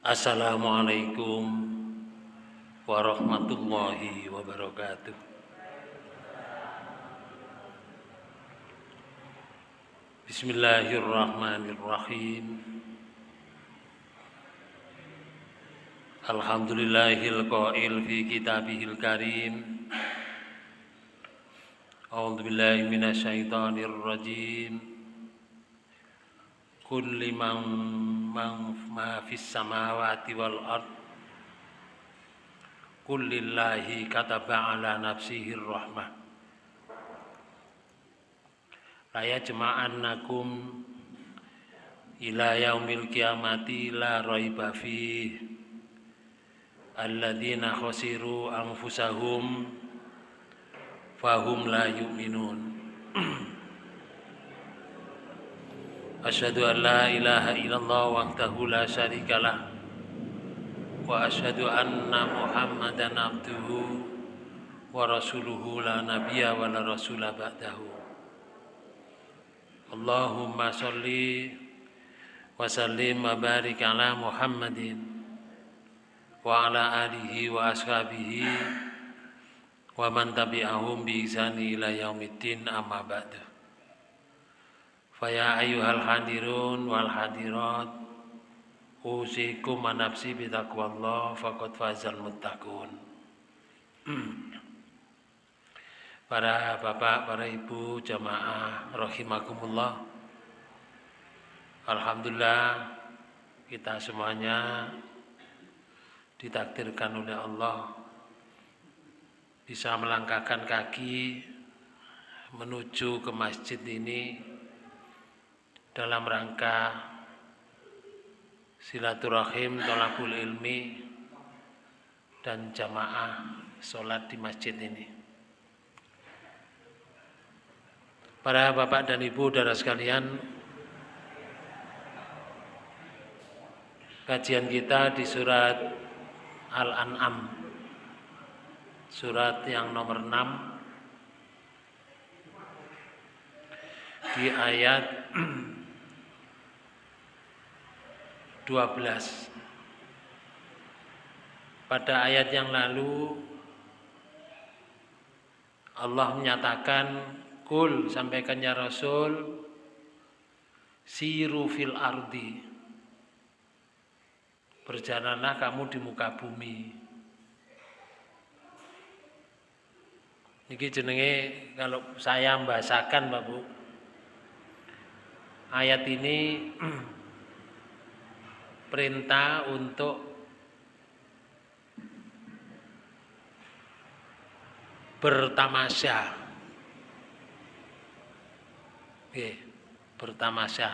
Assalamualaikum warahmatullahi wabarakatuh. Bismillahirrahmanirrahim. Alhamdulillahil qail fi kitabihil karim. A'udzu billahi minasyaitonir rajim. Kulli man ma fis samawati wal ard. Kullillahi kataba ala nafsihi rahmah la yajma'annakum ila yaumil kiamati la raiba fi alladzina khasiru anfusahum fahum la yu'minun Asyhadu an la ilaha illallah wahdahu la syarikalah wa asyhadu anna Muhammadan abduhu wa. Allahumma sholli wa sallim wa ala Muhammadin wa ala alihi wa ashabihi wa man tabi'ahum Faya ayuhal hadirun wal hadirat. Usikum manapsi bitaqwallah faqad fazal muttaqun. Para bapak, para ibu, jamaah rahimakumullah. Alhamdulillah kita semuanya ditakdirkan oleh Allah bisa melangkahkan kaki menuju ke masjid ini dalam rangka silaturahim, tolakul ilmi, dan jamaah sholat di masjid ini. Para bapak dan ibu darah sekalian, kajian kita di surat Al-An'am, surat yang nomor 6, di ayat 12 pada ayat yang lalu Allah menyatakan kul sampaikan ya Rasul siru fil ardi. Berjalanlah kamu di muka bumi. Ini jenenge kalau saya membahasakan Bapak Bu ayat ini perintah untuk bertamasya. Oke, bertamasya.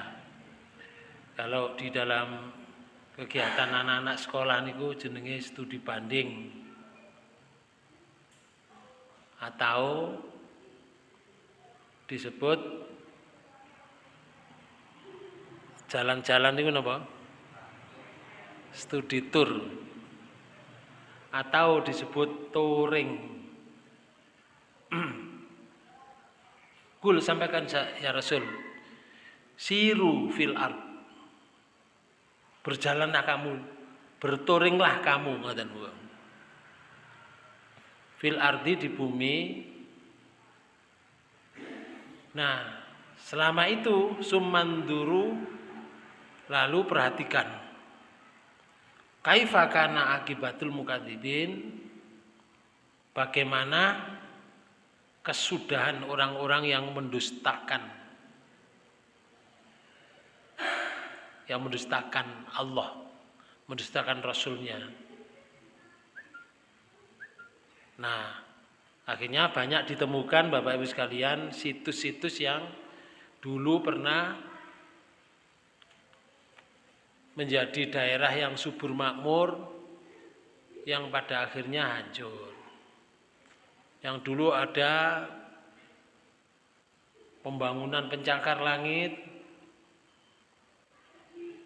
Kalau di dalam kegiatan anak-anak sekolah niku jenenge studi banding atau disebut jalan-jalan itu apa? Studi tour atau disebut touring. Kul sampaikan ya Rasul, siru fil ard. Berjalanlah kamu, bertouringlah kamu ngoten Fil ardi di bumi. Nah, selama itu sumanduru lalu perhatikan Kaifa kana akibatul mukadzibin? Bagaimana kesudahan orang-orang yang mendustakan yang mendustakan Allah, mendustakan Rasulnya. Nah, akhirnya banyak ditemukan Bapak Ibu sekalian situs-situs yang dulu pernah menjadi daerah yang subur makmur yang pada akhirnya hancur. Yang dulu ada pembangunan pencakar langit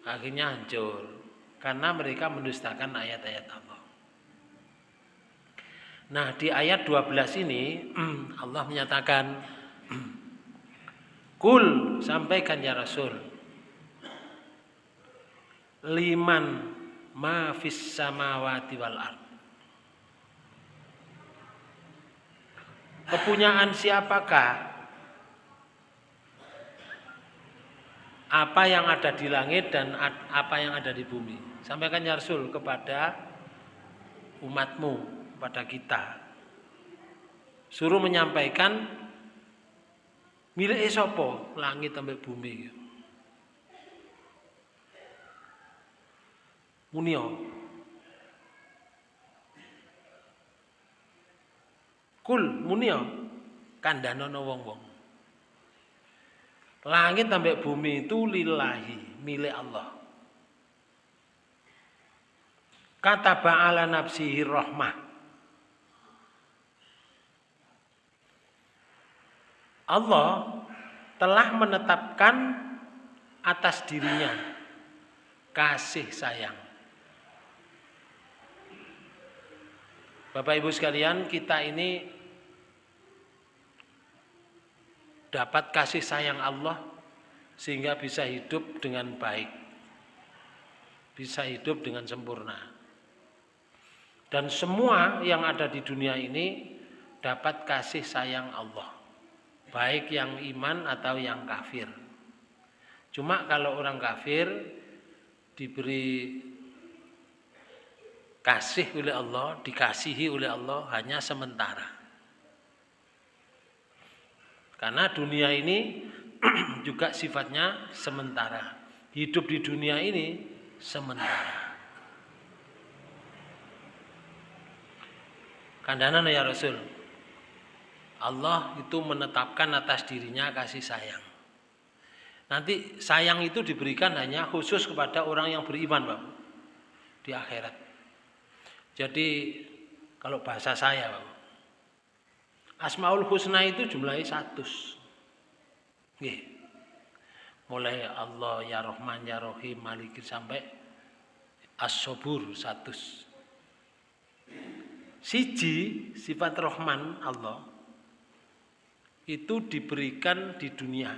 akhirnya hancur karena mereka mendustakan ayat-ayat Allah. Nah, di ayat 12 ini Allah menyatakan Kul sampaikan ya Rasul liman ma fis samawati wal ard. Kepunyaan siapakah apa yang ada di langit dan apa yang ada di bumi. Sampaikan ya Rasul kepada umatmu, pada kita. Suruh menyampaikan milik sopo langit sampai bumi. Munio. Kul munio kandhanono wong-wong. Langit sampai bumi itu lillahi, milik Allah. Kata ba'ala nafsihi rahmah. Allah telah menetapkan atas dirinya kasih sayang. Bapak Ibu sekalian, kita ini dapat kasih sayang Allah sehingga bisa hidup dengan baik. Bisa hidup dengan sempurna. Dan semua yang ada di dunia ini dapat kasih sayang Allah. Baik yang iman atau yang kafir. Cuma kalau orang kafir diberi kasih oleh Allah, dikasihi oleh Allah hanya sementara. Karena dunia ini juga sifatnya sementara. Hidup di dunia ini sementara. Kandana ya Rasul. Allah itu menetapkan atas dirinya kasih sayang. Nanti sayang itu diberikan hanya khusus kepada orang yang beriman, Pak. Di akhirat. Jadi kalau bahasa saya, Asmaul Husna itu jumlahnya satu. Mulai Allah ya Rahman ya Rahim Malikin sampai As-Sobur satu. Siji sifat Rahman Allah itu diberikan di dunia.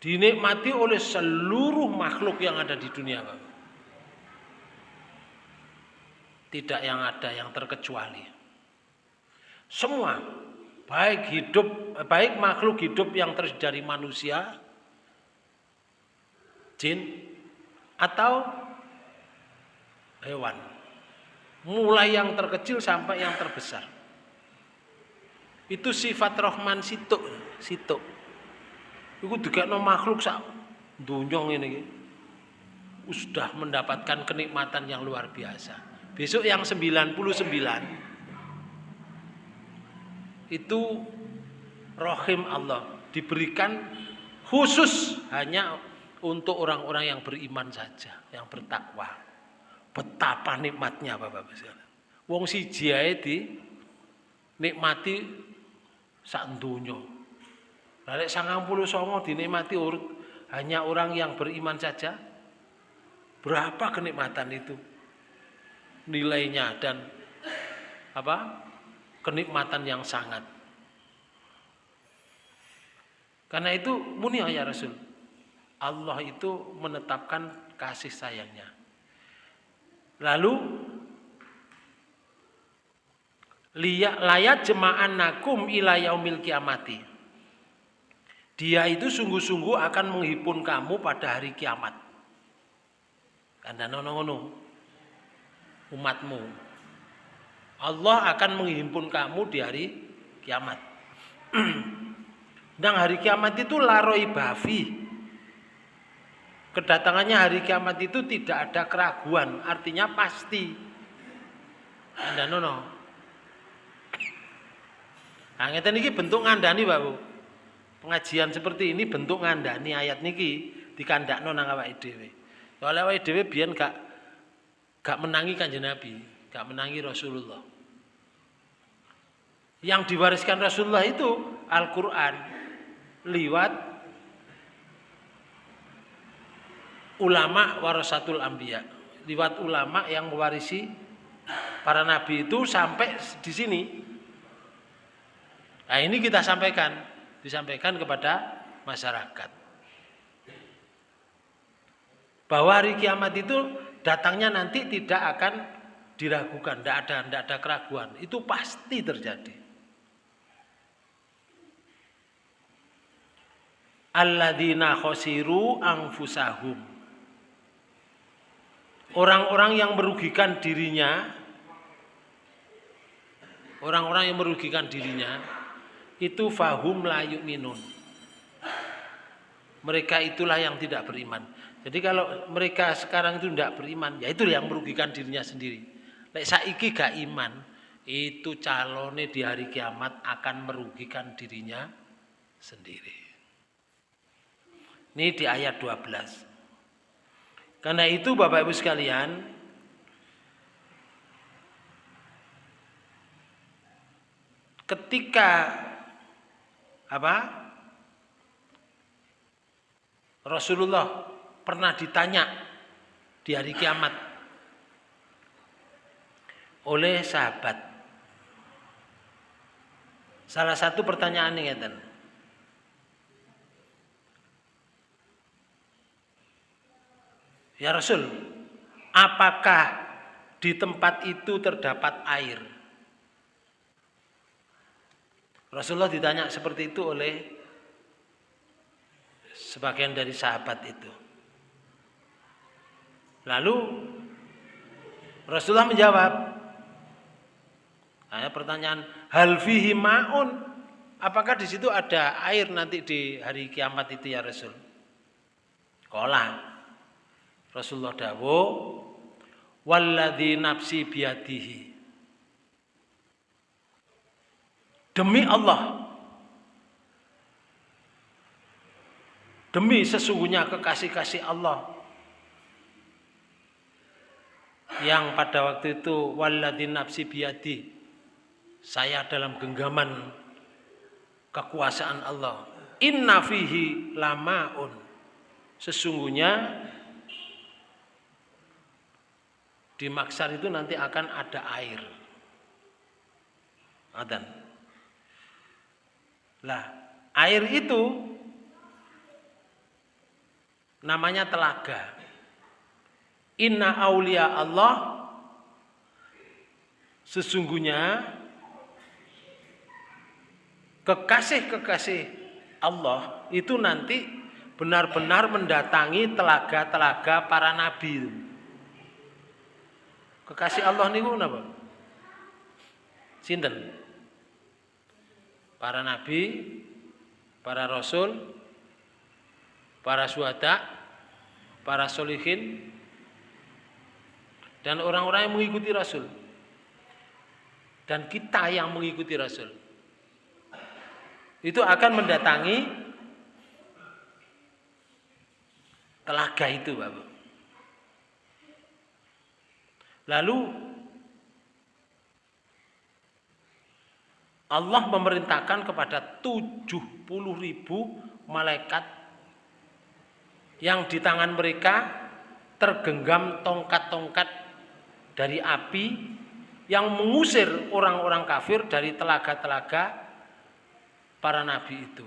Dinikmati oleh seluruh makhluk yang ada di dunia. Tidak yang ada yang terkecuali. Semua baik hidup baik makhluk hidup yang terdiri dari manusia, jin atau hewan. Mulai yang terkecil sampai yang terbesar. Itu sifat Rahman situ, situ. Iku no makhluk sak dunyong ini sudah mendapatkan kenikmatan yang luar biasa. Besok yang 99 itu rohim Allah diberikan khusus hanya untuk orang-orang yang beriman saja, yang bertakwa. Betapa nikmatnya Bapak-bapak sekalian. Wong siji ae di nikmati sak donya. Lah nek 99 dinikmati hanya orang yang beriman saja. Berapa kenikmatan itu? Nilainya dan apa? kenikmatan yang sangat. Karena itu munia ya Rasul. Allah itu menetapkan kasih sayangnya. Lalu layat jema'an nakum ila yaumil kiamati. Dia itu sungguh-sungguh akan menghipun kamu pada hari kiamat. Karena nono umatmu Allah akan menghimpun kamu di hari kiamat. Dan hari kiamat itu laroi bafi. Kedatangannya hari kiamat itu tidak ada keraguan, artinya pasti. Anda nono. Nah, ngeten niki bentuk ngandani, Pak Bu. Pengajian seperti ini bentuk ngandani ayat niki dikandakno nang awake dhewe. Oleh awake dhewe biyen gak gak menangi Kanjeng Nabi, gak menangi Rasulullah. Yang diwariskan Rasulullah itu Al-Quran liwat ulama warasatul ambia liwat ulama yang mewarisi para nabi itu sampai di sini. Nah ini kita sampaikan disampaikan kepada masyarakat. Bahwa hari kiamat itu datangnya nanti tidak akan diragukan, tidak ada, tidak ada keraguan. Itu pasti terjadi. Alladzina khosiru angfusahum. Orang-orang yang merugikan dirinya, orang-orang yang merugikan dirinya, itu fahum layu minun. Mereka itulah yang tidak beriman. Jadi kalau mereka sekarang itu tidak beriman, ya itu yang merugikan dirinya sendiri. Lek saiki gak iman, itu calonnya di hari kiamat akan merugikan dirinya sendiri. Ini di ayat 12. Karena itu Bapak Ibu sekalian, ketika apa? Rasulullah pernah ditanya di hari kiamat oleh sahabat. Salah satu pertanyaan ini ngeten. Ya Rasul, apakah di tempat itu terdapat air? Rasulullah ditanya seperti itu oleh sebagian dari sahabat itu. Lalu Rasulullah menjawab, Hanya pertanyaan, hal fihi ma'un? Apakah di situ ada air nanti di hari kiamat itu ya Rasul? Kola. Rasulullah dawo, walladhi nafsi biadihi. Demi Allah, demi sesungguhnya kekasih-kasih Allah yang pada waktu itu walladhi nafsi biadi saya dalam genggaman kekuasaan Allah. Inna fihi lamaun. Sesungguhnya di maksar itu nanti akan ada air. Adan. Lah, air itu namanya telaga. Inna aulia Allah sesungguhnya kekasih-kekasih Allah itu nanti benar-benar mendatangi telaga-telaga para nabi. Kekasih Allah niku napa? Sinten? Para nabi, para rasul, para suhada, para solihin, dan orang-orang yang mengikuti rasul. Dan kita yang mengikuti rasul itu akan mendatangi telaga itu Bapak. Lalu Allah memerintahkan kepada 70 ribu malaikat yang di tangan mereka tergenggam tongkat-tongkat dari api yang mengusir orang-orang kafir dari telaga-telaga para nabi itu.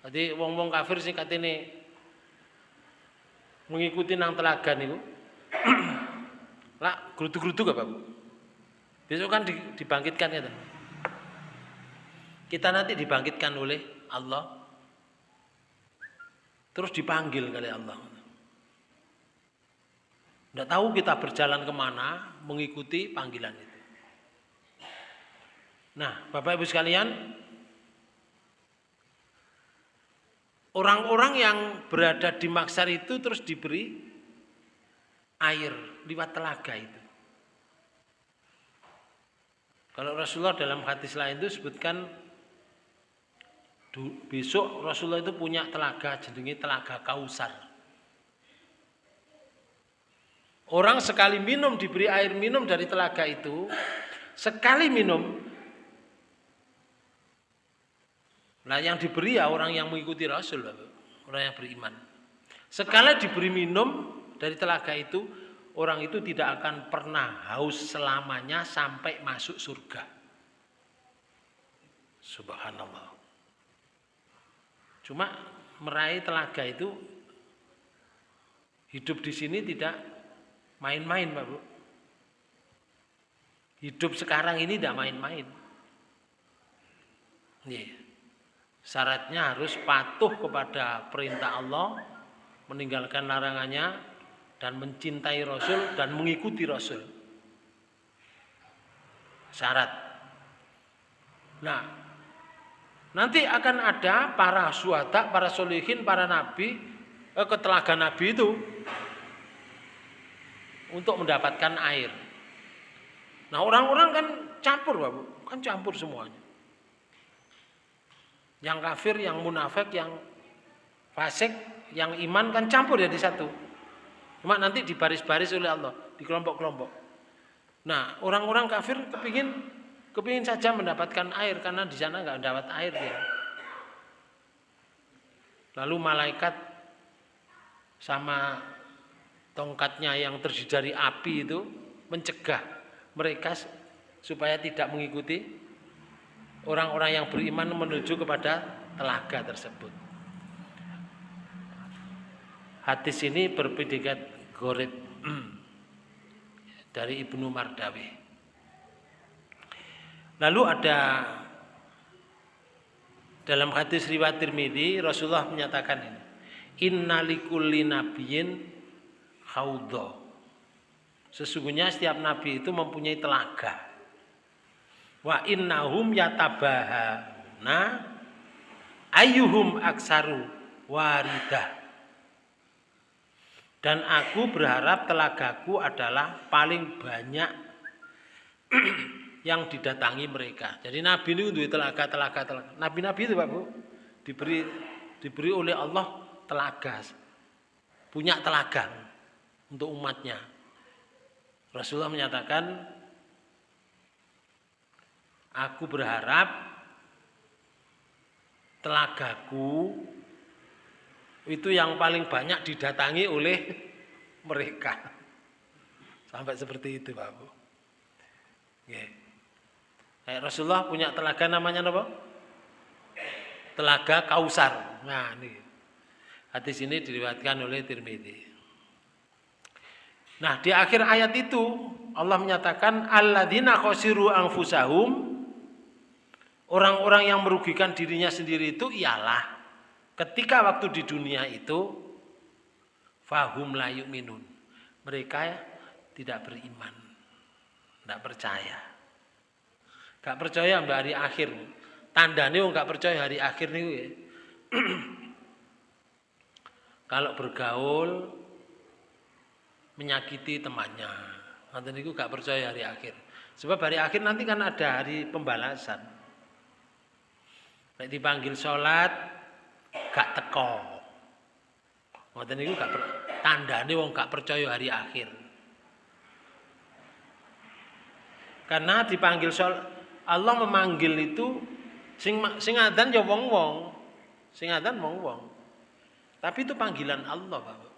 Jadi wong-wong kafir sing katene mengikuti nang telaga niku. Lah gerutu-gerutu gak, Pak? Besok kan dibangkitkan ya. Kita nanti dibangkitkan oleh Allah. Terus dipanggil kali Allah. Tidak tahu kita berjalan ke mana mengikuti panggilan itu. Nah, Bapak Ibu sekalian, Orang-orang yang berada di maksar itu terus diberi air lewat telaga itu. Kalau Rasulullah dalam hadis lain itu sebutkan besok Rasulullah itu punya telaga jenenge telaga Kausar. Orang sekali minum diberi air minum dari telaga itu, sekali minum Nah yang diberi ya orang yang mengikuti Rasul, orang yang beriman. Sekali diberi minum dari telaga itu, orang itu tidak akan pernah haus selamanya sampai masuk surga. Subhanallah. Cuma meraih telaga itu Hidup di sini tidak main-main, Pak Bu. Hidup sekarang ini tidak main-main. Nih, syaratnya harus patuh kepada perintah Allah, meninggalkan larangannya, dan mencintai Rasul dan mengikuti Rasul. Syarat. Nah, nanti akan ada para suhada, para solihin, para nabi, eh, ke telaga nabi itu untuk mendapatkan air. Nah orang-orang kan campur Bapak, kan campur semuanya. Yang kafir, yang munafik, yang fasik, yang iman kan campur ya di satu. Cuma nanti dibaris-baris oleh Allah, di kelompok-kelompok. Nah orang-orang kafir kepingin kepingin saja mendapatkan air karena di sana nggak dapat air ya. Lalu malaikat sama tongkatnya yang terdiri dari api itu mencegah mereka supaya tidak mengikuti orang-orang yang beriman menuju kepada telaga tersebut. Hadis ini berpedikat gorib dari Ibnu Mardawi. Lalu ada dalam hadis riwayat Tirmidzi Rasulullah menyatakan ini. Innalikulli nabiyyin haudha. Sesungguhnya setiap nabi itu mempunyai telaga. Wa innahum yatabahana ayyuhum aksaru waridah. Dan aku berharap telagaku adalah paling banyak yang didatangi mereka. Jadi nabi ini untuk telaga, telaga, telaga. Nabi-nabi itu Pak Bu diberi diberi oleh Allah telaga. Punya telaga untuk umatnya. Rasulullah menyatakan, aku berharap telagaku itu yang paling banyak didatangi oleh mereka. Sampai seperti itu, Pak Bu. Eh, Rasulullah punya telaga namanya apa? Telaga Kausar. Nah, ini. Hadis ini diriwayatkan oleh Tirmidzi. Nah, di akhir ayat itu Allah menyatakan alladzina khosiru anfusahum orang-orang yang merugikan dirinya sendiri itu ialah ketika waktu di dunia itu fahum layu minun. Mereka tidak beriman. Tidak percaya. Gak percaya mbak hari akhir. Tandanya nggak percaya hari akhir nih. Ya. Kalau bergaul menyakiti temannya. Nanti itu gak percaya hari akhir. Sebab hari akhir nanti kan ada hari pembalasan. Nek dipanggil sholat gak teko. Nanti itu gak per, tandane wong gak percaya hari akhir. Karena dipanggil sholat Allah memanggil itu sing sing adan ya wong-wong. Sing adan wong-wong. Tapi itu panggilan Allah, Bapak.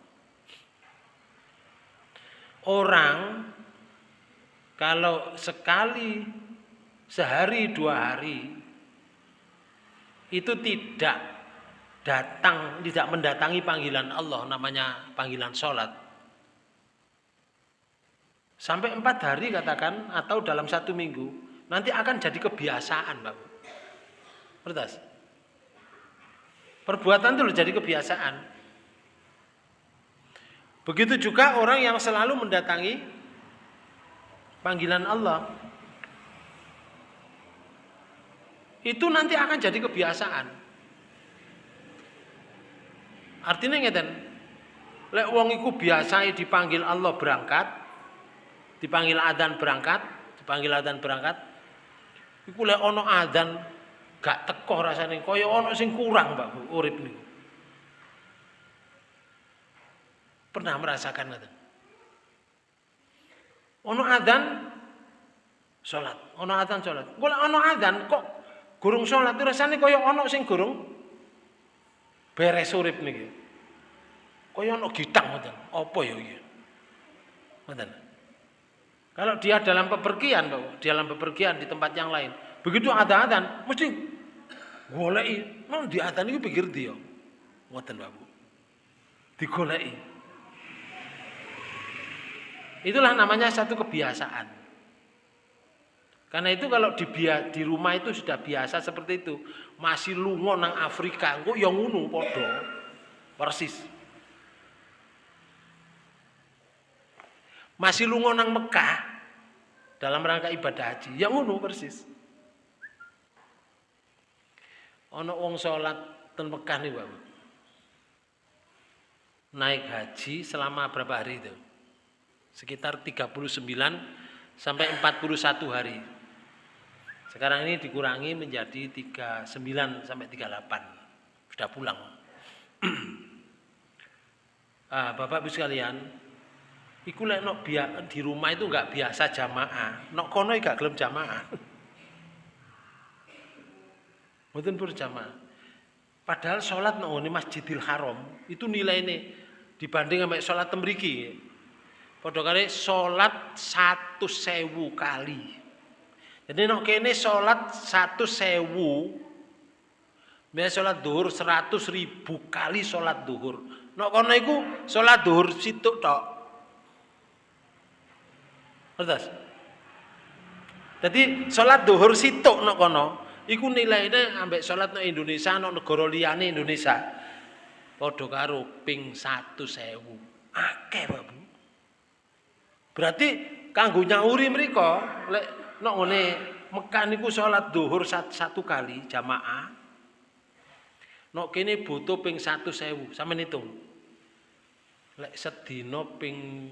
Orang kalau sekali sehari dua hari itu tidak datang, tidak mendatangi panggilan Allah namanya panggilan sholat. Sampai empat hari katakan atau dalam satu minggu nanti akan jadi kebiasaan, Bapak. Pertas. Perbuatan itu jadi kebiasaan. Begitu juga orang yang selalu mendatangi panggilan Allah. Itu nanti akan jadi kebiasaan. Artinya ngeten. Lek wong iku biasa dipanggil Allah berangkat, dipanggil adzan berangkat, dipanggil adzan berangkat. Iku lek ono adzan gak teko rasane kaya ono sing kurang, Mbak, urip niku. Pernah merasakan itu? Ono adzan salat, ono adzan salat. Golek ono adzan kok gurung salat itu rasane kaya ono sing gurung beres urip niki. Kaya ono gitang ngoten. Apa ya iki? Ngoten. Kalau dia dalam pepergian, Pak, dalam pepergian di tempat yang lain, begitu ada adzan mesti goleki, mau di adzan itu pikir dia. Ngoten, Pak. Digoleki. Itulah namanya satu kebiasaan. Karena itu kalau di, di rumah itu sudah biasa seperti itu. Masih lungo nang Afrika, kok yang ngono podo. Persis. Masih lungo nang Mekah dalam rangka ibadah haji, yang ngono persis. Ono wong salat ten Mekah nih, Bapak. Naik haji selama berapa hari itu? Sekitar 39 sampai 41 hari. Sekarang ini dikurangi menjadi 39 sampai 38. Sudah pulang. ah, Bapak Ibu sekalian, iku lek nok di rumah itu enggak biasa jamaah. Nok kono gak gelem jamaah. Mboten berjamaah. Padahal sholat nang ini Masjidil Haram itu nilai ini dibanding sama sholat temriki. Padha kali sholat satu sewu kali. Jadi nok kene sholat satu sewu. Biasa sholat duhur seratus ribu kali sholat duhur. Nok kono iku sholat duhur situ tok. Ngertos? Jadi sholat duhur situ nok kono iku nilainya ambek salat nang Indonesia nang negara liyane Indonesia padha karo ping 1000 akeh Pak Bu berarti kanggo nyauri mereka lek nek ngene Mekah niku salat zuhur satu kali jamaah nek kene butuh ping 1000 sampeyan hitung lek sedina ping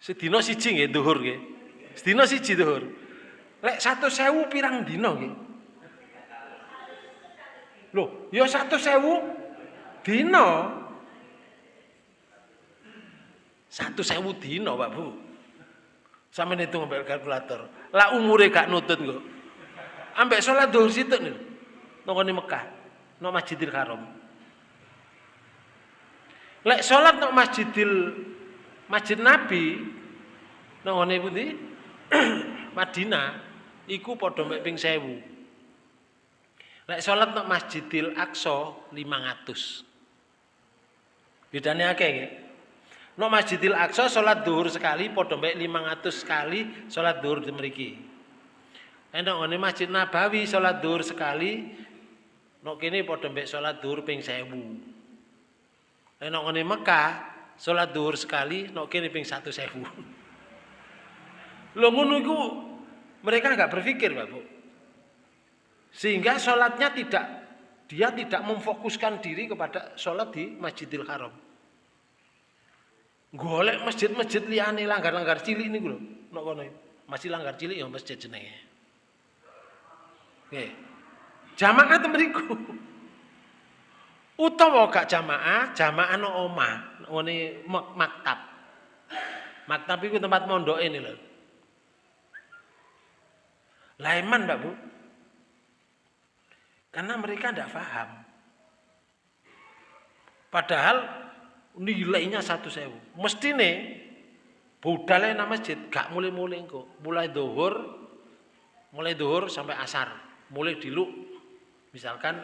sedina siji nggih zuhur nggih sedina siji zuhur Lek satu sewu pirang dino nggih. Loh, ya satu sewu dino. Satu sewu dino, Pak Bu. Sama itu ngambil kalkulator. Lah umure gak nutut kok. Ambek sholat dhuwur situ nih. Nongoni Mekah, nang Masjidil Haram. Lek sholat nang Masjidil Masjid Nabi nongoni pundi? Madinah iku padha mek ping 1000. Lek salat nang Masjidil Aqsa 500. Bedane akeh nggih. Nang Masjidil Aqsa salat zuhur sekali padha mek 500 sekali salat zuhur di mriki. Enak ngene Masjid Nabawi salat zuhur sekali nok kene padha mek salat zuhur ping 1000. Enak ngene Mekah salat zuhur sekali nok kene ping 1000. Lho ngono iku mereka nggak berpikir, Pak Bu. Sehingga sholatnya tidak, dia tidak memfokuskan diri kepada sholat di Masjidil Haram. Golek masjid-masjid liane langgar-langgar cilik ini lho, nok kono. Masih langgar cilik ya masjid jenenge. Oke. Jamaah temeriku. Utawa gak jamaah, jamaah no omah, ngene maktab. Maktab itu tempat mondok ini loh. Laiman Mbak Bu. Karena mereka tidak paham. Padahal nilainya satu sewu. Mesti nih budalnya nama masjid gak mulai-mulai kok. Mulai dohur, mulai dohur sampai asar. Mulai dilu, misalkan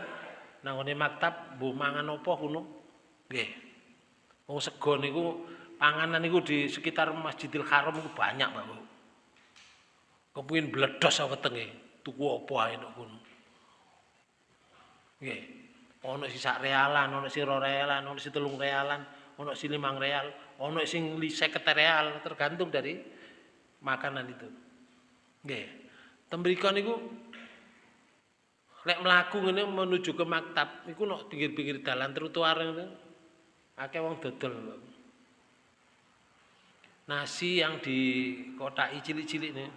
nangone maktab bu mangan opo kuno, nggih. Wong sego niku panganan niku di sekitar Masjidil Haram itu banyak, Pak. Kepengin bledos awetenge, tuku apa ae kono. Nggih. Ana sing sak realan, ana sing ro realan, ana sing telung realan, ana sing limang real, ana sing 50 real, tergantung dari makanan itu. Nggih. Tembrika niku lek mlaku ngene menuju ke maktab niku nek pinggir-pinggir dalan trotoar ngene akeh wong dodol. Nasi yang di dikotai cilik-cilik nih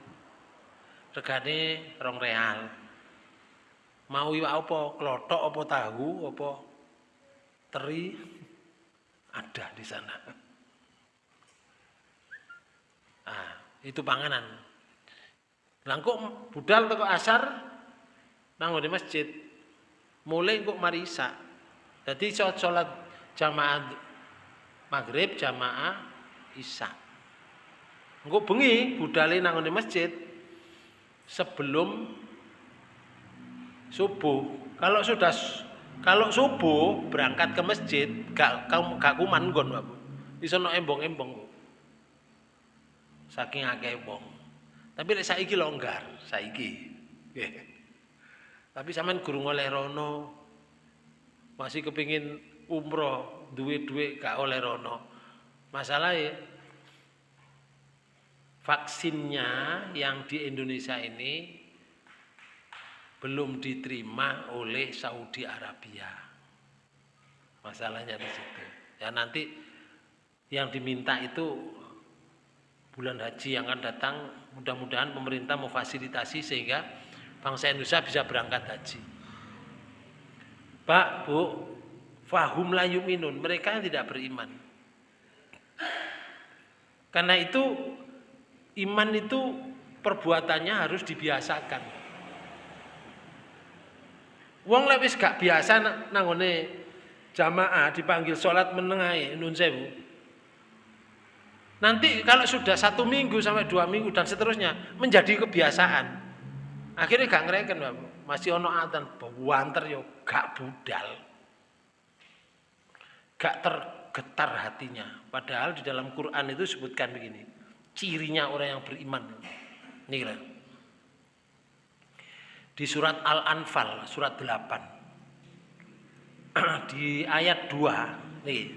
regane rong real. Mau iwak apa? Klothok apa tahu apa teri ada di sana. Ah, itu panganan. Langkuk budal teko asar nang di masjid. Mulai kok marisa. Jadi sholat jamaah maghrib jamaah isya. Engko bengi budale nang di masjid sebelum subuh. Kalau sudah kalau subuh berangkat ke masjid, gak gak kuman gon, Bapak. Iso no embong-embong. Saking akeh wong. Tapi lek saiki longgar, saiki. Nggih. Tapi sampean guru oleh rono. Masih kepingin umroh, duwe-duwe gak oleh rono. Masalahnya vaksinnya yang di Indonesia ini belum diterima oleh Saudi Arabia. Masalahnya di situ. Ya nanti yang diminta itu bulan haji yang akan datang mudah-mudahan pemerintah memfasilitasi sehingga bangsa Indonesia bisa berangkat haji. Pak, Bu, fahum layu minun, mereka yang tidak beriman. Karena itu iman itu perbuatannya harus dibiasakan. Wong lek wis gak biasa nangone jamaah dipanggil sholat menengahi nun sewu. Nanti kalau sudah satu minggu sampai dua minggu dan seterusnya menjadi kebiasaan. Akhirnya gak ngereken. Masih ono adzan banter yo gak budal. Gak tergetar hatinya. Padahal di dalam Quran itu sebutkan begini. Cirinya orang yang beriman. Nih. Di surat Al-Anfal, surat 8. di ayat 2. Nih.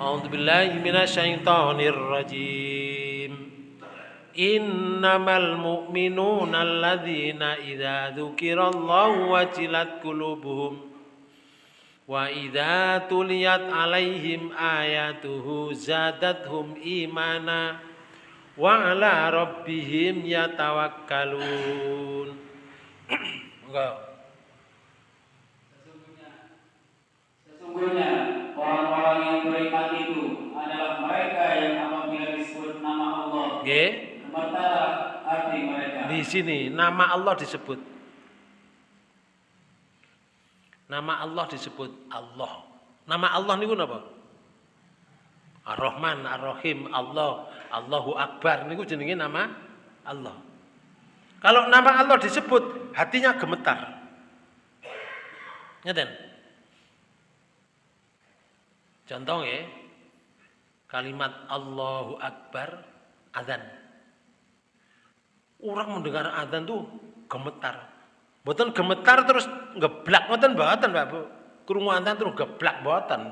A'udzubillahi minasyaitonir rajim. Innamal mu'minuna alladzina idza dzukirallahu wajilat qulubuhum wa idza tuliyat alaihim ayatuhu zadathum imana wa ala rabbihim yatawakkalun. Enggak. Sesungguhnya orang-orang yang beriman itu adalah mereka yang apabila disebut nama Allah Nggih. gemetar hati mereka. Di sini nama Allah disebut. Nama Allah disebut Allah. Nama Allah niku napa? Ar-Rahman, Ar-Rahim, Allah, Allahu Akbar niku jenenge nama Allah. Kalau nama Allah disebut, hatinya gemetar. Ngeten. Contoh ya, kalimat Allahu Akbar, azan. Orang mendengar azan tuh gemetar. Boten gemetar terus ngeblak ngoten mboten Pak Bu. Krungu azan terus geblak mboten.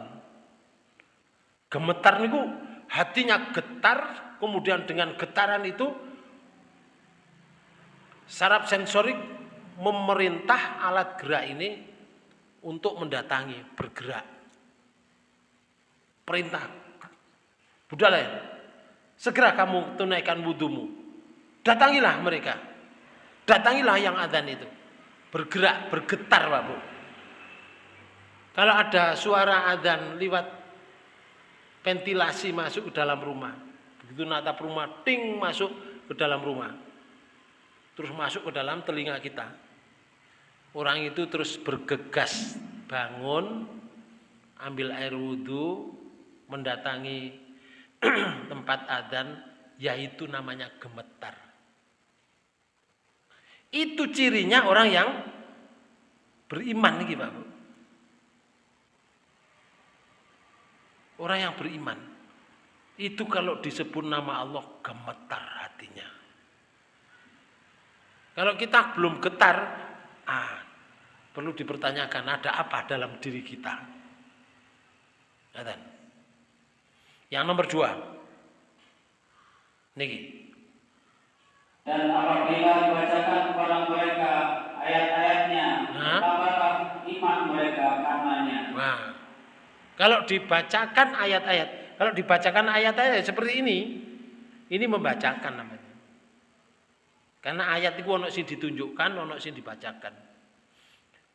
Gemetar niku hatinya getar, kemudian dengan getaran itu saraf sensorik memerintah alat gerak ini untuk mendatangi, bergerak. Perintah. Budal ya. Segera kamu tunaikan wudhumu. Datangilah mereka. Datangilah yang adzan itu. Bergerak, bergetar Pak Bu. Kalau ada suara adzan lewat ventilasi masuk ke dalam rumah. Begitu natap rumah, ting masuk ke dalam rumah. Terus masuk ke dalam telinga kita. Orang itu terus bergegas bangun, ambil air wudhu, mendatangi tempat adzan, yaitu namanya gemetar. Itu cirinya orang yang beriman nih Pak. Orang yang beriman itu kalau disebut nama Allah gemetar. Kalau kita belum getar, ah, perlu dipertanyakan ada apa dalam diri kita. Yang nomor dua, niki. Dan apabila dibacakan kepada mereka ayat-ayatnya, tambahlah iman mereka karenanya. Nah, kalau dibacakan ayat-ayat, kalau dibacakan ayat-ayat seperti ini, ini membacakan namanya. Karena ayat itu ono sing ditunjukkan, ono sing dibacakan.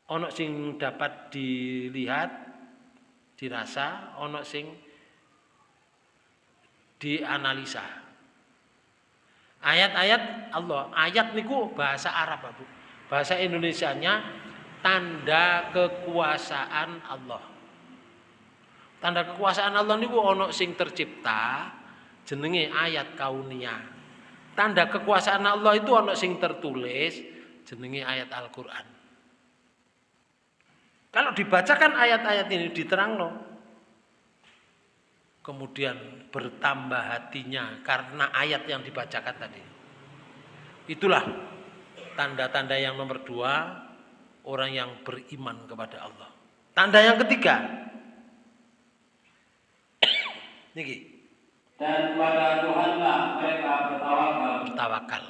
Ono sing dapat dilihat, dirasa, ono sing dianalisa. Ayat-ayat Allah, ayat niku bahasa Arab, Bu. Bahasa Indonesianya tanda kekuasaan Allah. Tanda kekuasaan Allah niku ono sing tercipta jenenge ayat kauniyah. Tanda kekuasaan Allah itu ono sing tertulis jenenge ayat Al-Qur'an. Kalau dibacakan ayat-ayat ini diterang loh. kemudian bertambah hatinya karena ayat yang dibacakan tadi. Itulah tanda-tanda yang nomor dua orang yang beriman kepada Allah. Tanda yang ketiga, niki Dan kepada Tuhanlah mereka bertawakal. bertawakal.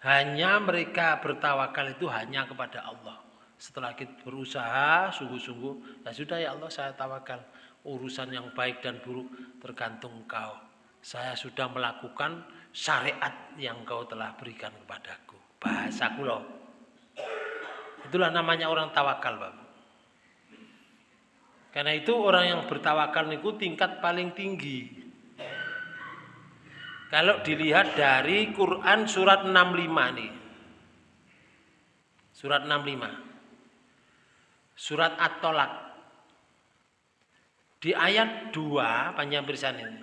Hanya mereka bertawakal itu hanya kepada Allah. Setelah kita berusaha sungguh-sungguh, ya sudah ya Allah saya tawakal. Urusan yang baik dan buruk tergantung Engkau. Saya sudah melakukan syariat yang Kau telah berikan kepadaku. Bahasaku loh. Itulah namanya orang tawakal, Bapak. Karena itu orang yang bertawakal niku tingkat paling tinggi. Kalau dilihat dari Quran surat 65 nih. Surat 65. Surat At-Tolak. Di ayat 2 panjang berisan ini.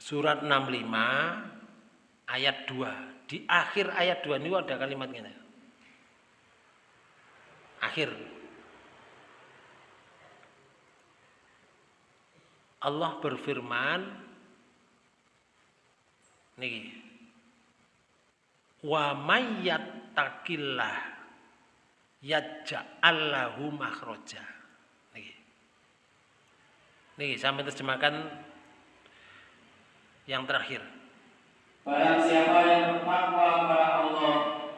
Surat 65 ayat 2. Di akhir ayat 2 ini ada kalimat ini. Akhir Allah berfirman nih wa mayyattaqillah yaj'allahu makhraja niki niki sampai terjemahkan yang terakhir Barang siapa yang bertakwa kepada Allah,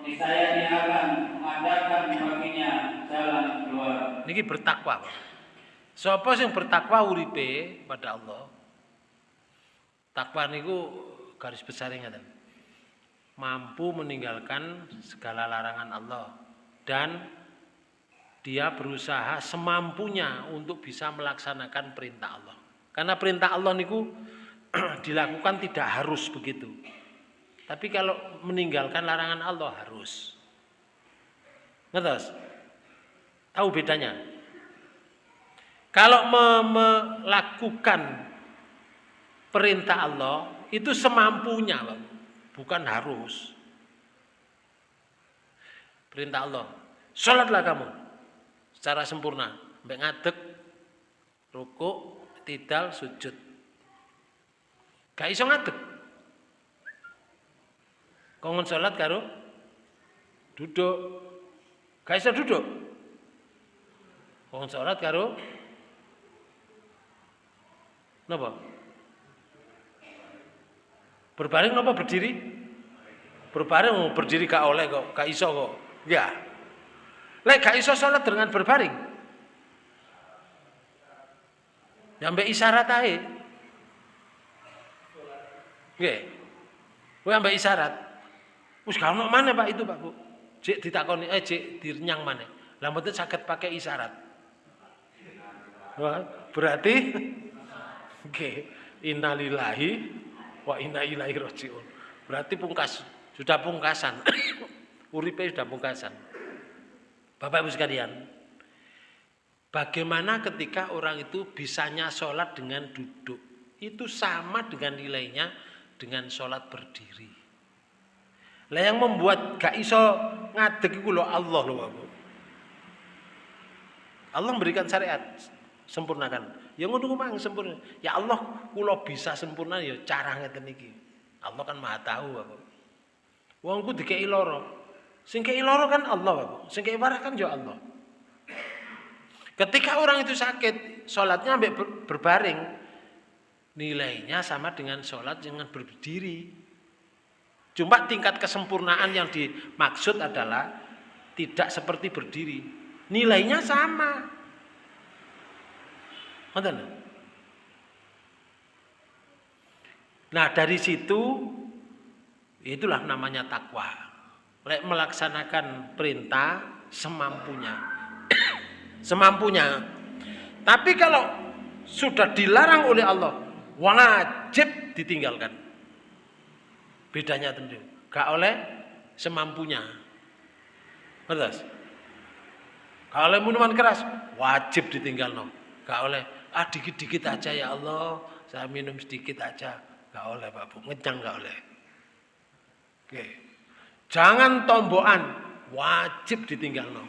niscaya dia akan mengadakan baginya jalan keluar. niki bertakwa Pak. Sapa sing bertakwa uripe pada Allah. Takwa niku garis besar ngaten. Mampu meninggalkan segala larangan Allah dan dia berusaha semampunya untuk bisa melaksanakan perintah Allah. Karena perintah Allah niku dilakukan tidak harus begitu. Tapi kalau meninggalkan larangan Allah harus. Ngertos? Tahu bedanya? Kalau me- melakukan perintah Allah itu semampunya, bukan harus. Perintah Allah, sholatlah kamu secara sempurna, sampai ngadeg, rukuk, tidal, sujud. Gak iso ngadeg. Kongon sholat karo duduk. Gak iso duduk. Kongon sholat karo Napa? Berbaring napa berdiri? Berbaring oh, berdiri gak oleh kok, gak iso kok. Ya. Lek gak iso salat dengan berbaring. Nyampe isyarat ae. Nggih. Kowe ambek isyarat. Wis gak ono mana Pak itu Pak Bu. Cek ditakoni eh cek direnyang mana. Lah mboten saged pakai isyarat. Wah, berarti Oke, innalillahi wa inna ilaihi rajiun. Berarti pungkas, sudah pungkasan. Uripe sudah pungkasan. Bapak Ibu sekalian, bagaimana ketika orang itu bisanya sholat dengan duduk? Itu sama dengan nilainya dengan sholat berdiri. Lah yang membuat gak iso ngadeg iku lho Allah lho. Allah memberikan syariat sempurnakan. Ya ngono mang sempurna. Ya Allah, kula bisa sempurna ya cara ngeten iki. Allah kan Maha tahu aku. Wong ku dikei lara. Sing kei lara kan Allah aku. Sing kei warah kan ya Allah. Ketika orang itu sakit, sholatnya ambek ber- berbaring, nilainya sama dengan sholat dengan berdiri. Cuma tingkat kesempurnaan yang dimaksud adalah tidak seperti berdiri. Nilainya sama. Lho. Nah, dari situ itulah namanya takwa. Lek melaksanakan perintah semampunya. semampunya. Tapi kalau sudah dilarang oleh Allah, wajib ditinggalkan. Bedanya tentu. Gak oleh semampunya. Betul? Kalau minuman keras, wajib ditinggal no. Gak oleh, ah dikit-dikit aja ya Allah, saya minum sedikit aja. Gak oleh Pak Bu, ngejang gak oleh. Oke. Jangan tombokan, wajib ditinggal no.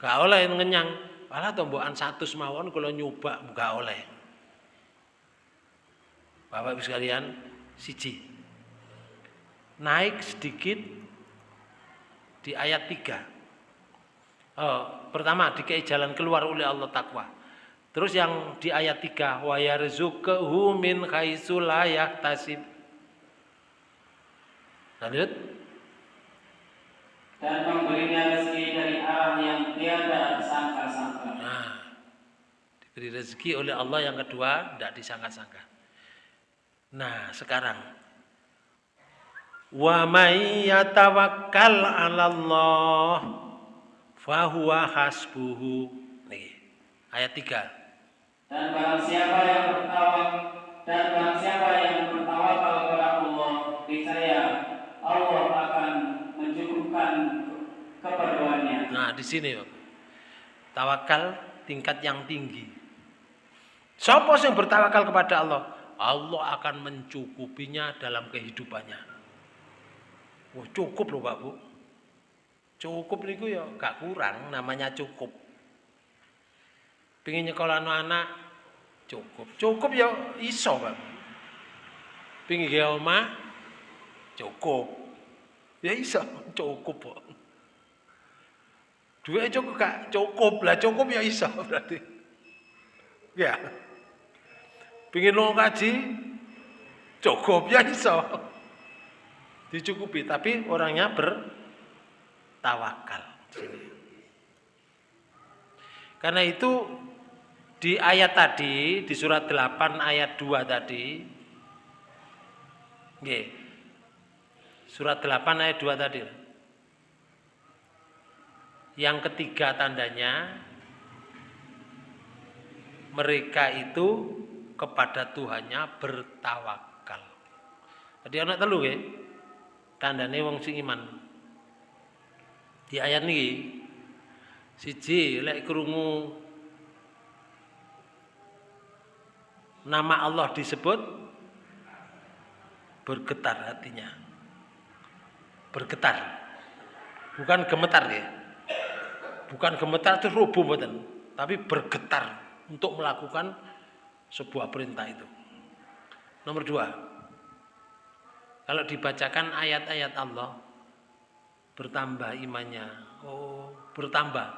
Gak oleh ngenyang, Malah tombokan satu semawon kalau nyoba nggak oleh. Bapak Ibu sekalian, siji. Naik sedikit di ayat 3. Oh, pertama dikei jalan keluar oleh Allah takwa. Terus yang di ayat 3, wa yarzuquhu min haitsu la yahtasib. Lanjut. Dan memberinya rezeki dari arah yang tiada disangka-sangka. Nah, diberi rezeki oleh Allah yang kedua tidak disangka-sangka. Nah, sekarang wa may yatawakkal 'ala Allah fahuwa hasbuhu. Nih, ayat 3. Dan barang siapa yang bertawak dan barang siapa yang bertawakal kepada Allah, niscaya Allah akan mencukupkan keperluannya. Nah, di sini. Tawakal tingkat yang tinggi. Siapa yang bertawakal kepada Allah? Allah akan mencukupinya dalam kehidupannya. Wah, cukup loh Pak Bu. Cukup niku ya gak kurang, namanya cukup. Pingin nyekolah anak cukup. Cukup ya iso Pak. Pingin gawe cukup. Ya iso, cukup kok. Duit cukup gak? Cukup lah, cukup ya iso berarti. Ya. Pingin lo kaji, cukup ya iso. Dicukupi, tapi orangnya bertawakal. Sini. Karena itu di ayat tadi, di surat 8 ayat 2 tadi, nggih. Surat 8 ayat 2 tadi. Yang ketiga tandanya mereka itu kepada Tuhannya bertawakal. Tadi anak telu ya. Tandane wong sing iman. Di ayat ini siji lek krungu nama Allah disebut bergetar hatinya. Bergetar. Bukan gemetar ya. Bukan gemetar itu rubuh mboten, tapi bergetar untuk melakukan sebuah perintah itu. Nomor dua, kalau dibacakan ayat-ayat Allah, bertambah imannya. Oh, bertambah.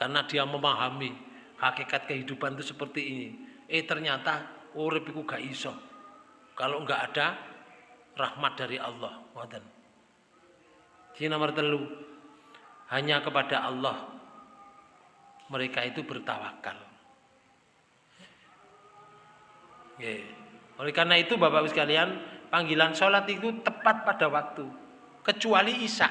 Karena dia memahami hakikat kehidupan itu seperti ini. Eh ternyata urip iku gak iso. Kalau enggak ada rahmat dari Allah. Wadan. Ini nomor telu. Hanya kepada Allah mereka itu bertawakal. Oke. Oleh karena itu Bapak Ibu sekalian, panggilan sholat itu tepat pada waktu. Kecuali Isya.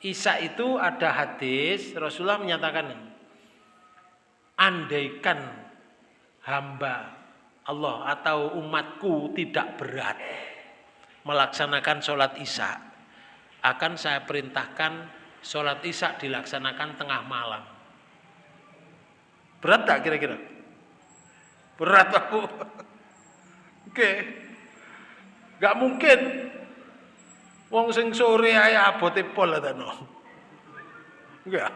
Isya itu ada hadis, Rasulullah menyatakan, andaikan hamba Allah atau umatku tidak berat melaksanakan sholat Isya, akan saya perintahkan sholat isya dilaksanakan tengah malam. Berat tak kira-kira? Berat aku. Oke. Gak mungkin. Wong sing sore ae abote pol no. Enggak.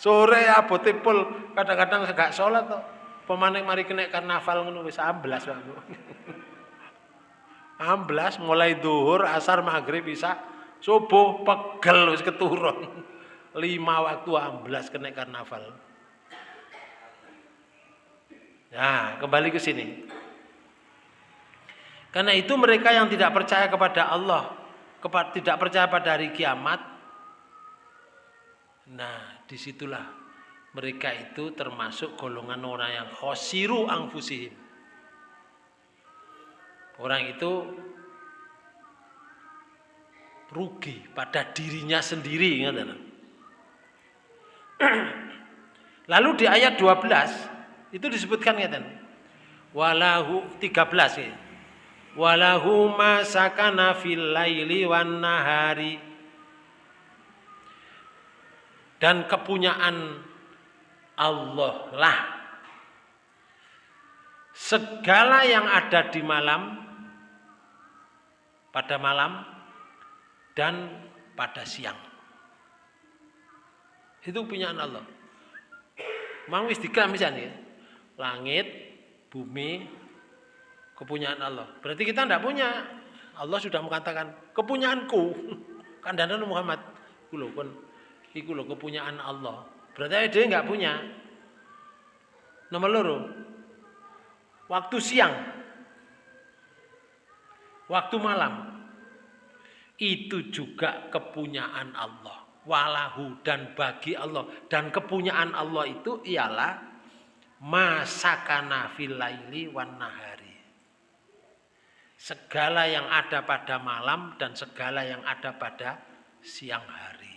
Sore abote pol kadang-kadang gak sholat kok. Pemaning mari kena karnaval ngono wis amblas aku. amblas mulai duhur, asar, maghrib bisa Subuh pegel wis keturun. Lima waktu amblas kena karnaval. Nah, kembali ke sini. Karena itu mereka yang tidak percaya kepada Allah, tidak percaya pada hari kiamat, nah di situlah mereka itu termasuk golongan orang yang khosiru angfusihim. Orang itu rugi pada dirinya sendiri Lalu di ayat 12 itu disebutkan ngeten. Walahu 13 ya. Walahu ma sakana fil laili wan nahari. Dan kepunyaan Allah lah segala yang ada di malam pada malam dan pada siang. Itu punyaan Allah. Mang wis ya. Langit, bumi, kepunyaan Allah. Berarti kita tidak punya. Allah sudah mengatakan kepunyaanku. Kandana Muhammad. Kon iku lho kepunyaan Allah. Berarti dia nggak punya. Nomor loro. Waktu siang. Waktu malam. Itu juga kepunyaan Allah. Walahu dan bagi Allah. Dan kepunyaan Allah itu ialah masakana fil laili wan nahari. Segala yang ada pada malam dan segala yang ada pada siang hari.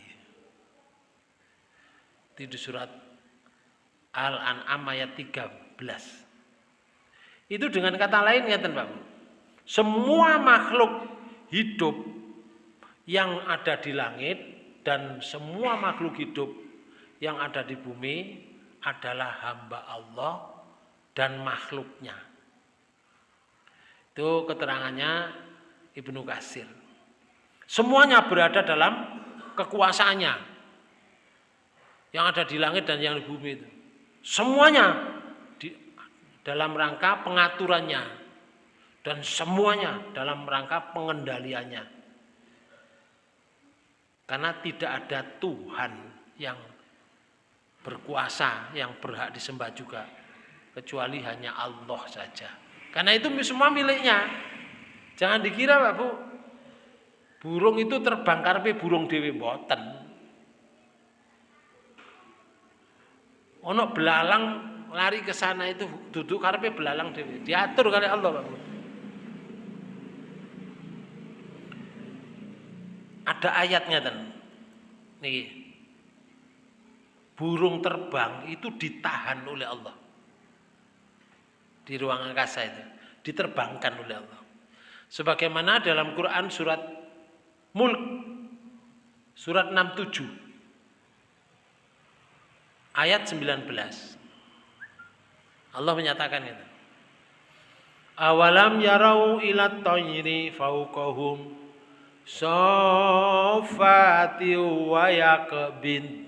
Itu surat Al-An'am ayat 13. Itu dengan kata lain ngeten Pak. Semua makhluk hidup yang ada di langit dan semua makhluk hidup yang ada di bumi adalah hamba Allah dan makhluknya. Itu keterangannya Ibnu Kasir. Semuanya berada dalam kekuasaannya. Yang ada di langit dan yang di bumi itu. Semuanya di dalam rangka pengaturannya dan semuanya dalam rangka pengendaliannya. Karena tidak ada Tuhan yang berkuasa yang berhak disembah juga kecuali hanya Allah saja. Karena itu semua miliknya. Jangan dikira Pak Bu, burung itu terbang karpe burung dewi boten. Ono belalang lari ke sana itu duduk karpe belalang dewi. Diatur kali Allah Pak Bu. Ada ayatnya dan nih burung terbang itu ditahan oleh Allah. Di ruang angkasa itu. Diterbangkan oleh Allah. Sebagaimana dalam Quran surat Mulk. Surat 67. Ayat 19. Allah menyatakan itu. Awalam yarau ila tayri fauqahum sofati wa yakbin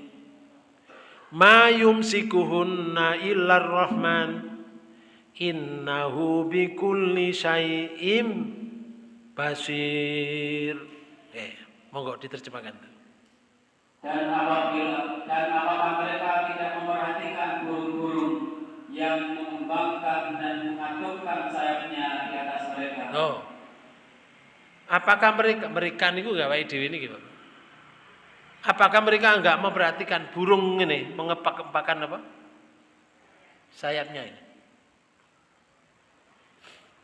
ma yumsikuhunna illar rahman innahu bikulli syai'im basir. Eh monggo diterjemahkan. Dan apabila dan apakah mereka tidak memperhatikan burung-burung yang mengembangkan dan mengatupkan sayapnya di atas mereka. Oh. Apakah mereka mereka niku gawe dhewe niki Pak Apakah mereka enggak memperhatikan burung ini mengepak-epakan apa? Sayapnya ini.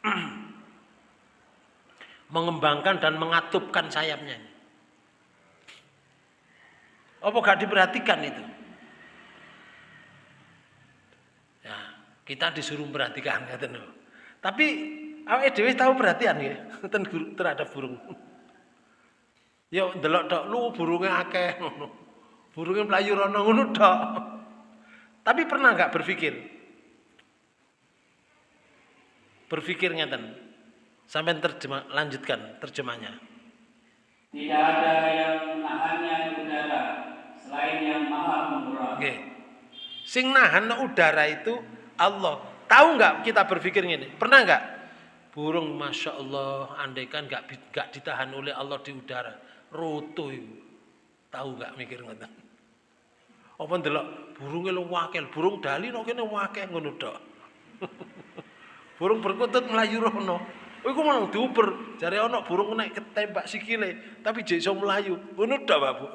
Mengembangkan dan mengatupkan sayapnya. Apa gak diperhatikan itu? Ya, kita disuruh memperhatikan Tapi awake dhewe tahu perhatian ya terhadap burung. Ya ndelok tok lu burunge akeh ngono. Burunge mlayu rono ngono. Tapi pernah nggak berpikir? Berpikir ngeten. Sampai terjemah lanjutkan terjemahnya. Tidak ada yang menahannya di udara selain yang maha pemurah. Oke. Sing nahan udara itu Allah. Tahu nggak kita berpikir ini? Pernah nggak? Burung masya Allah, andaikan nggak nggak ditahan oleh Allah di udara, roto itu. Tahu gak mikir ngoten? Apa ndelok burunge lu wakil, burung dali no kene wakil ngono tok. burung berkutut melayu rono. Iku mau diuber, jare ana burung naik ketembak sikile, tapi jek melayu. Ngono tok, Pak Bu.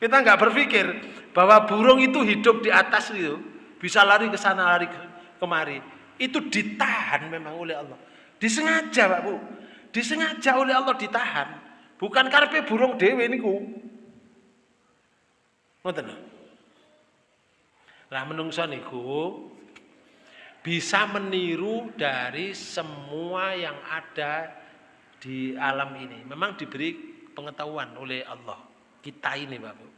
Kita nggak berpikir bahwa burung itu hidup di atas itu, bisa lari ke sana lari ke kemari. Itu ditahan memang oleh Allah. Disengaja, Pak Bu. Disengaja oleh Allah ditahan. Bukan karpe burung dewe niku. Ngoten lho. Lah menungso niku bisa meniru dari semua yang ada di alam ini. Memang diberi pengetahuan oleh Allah. Kita ini Bapak.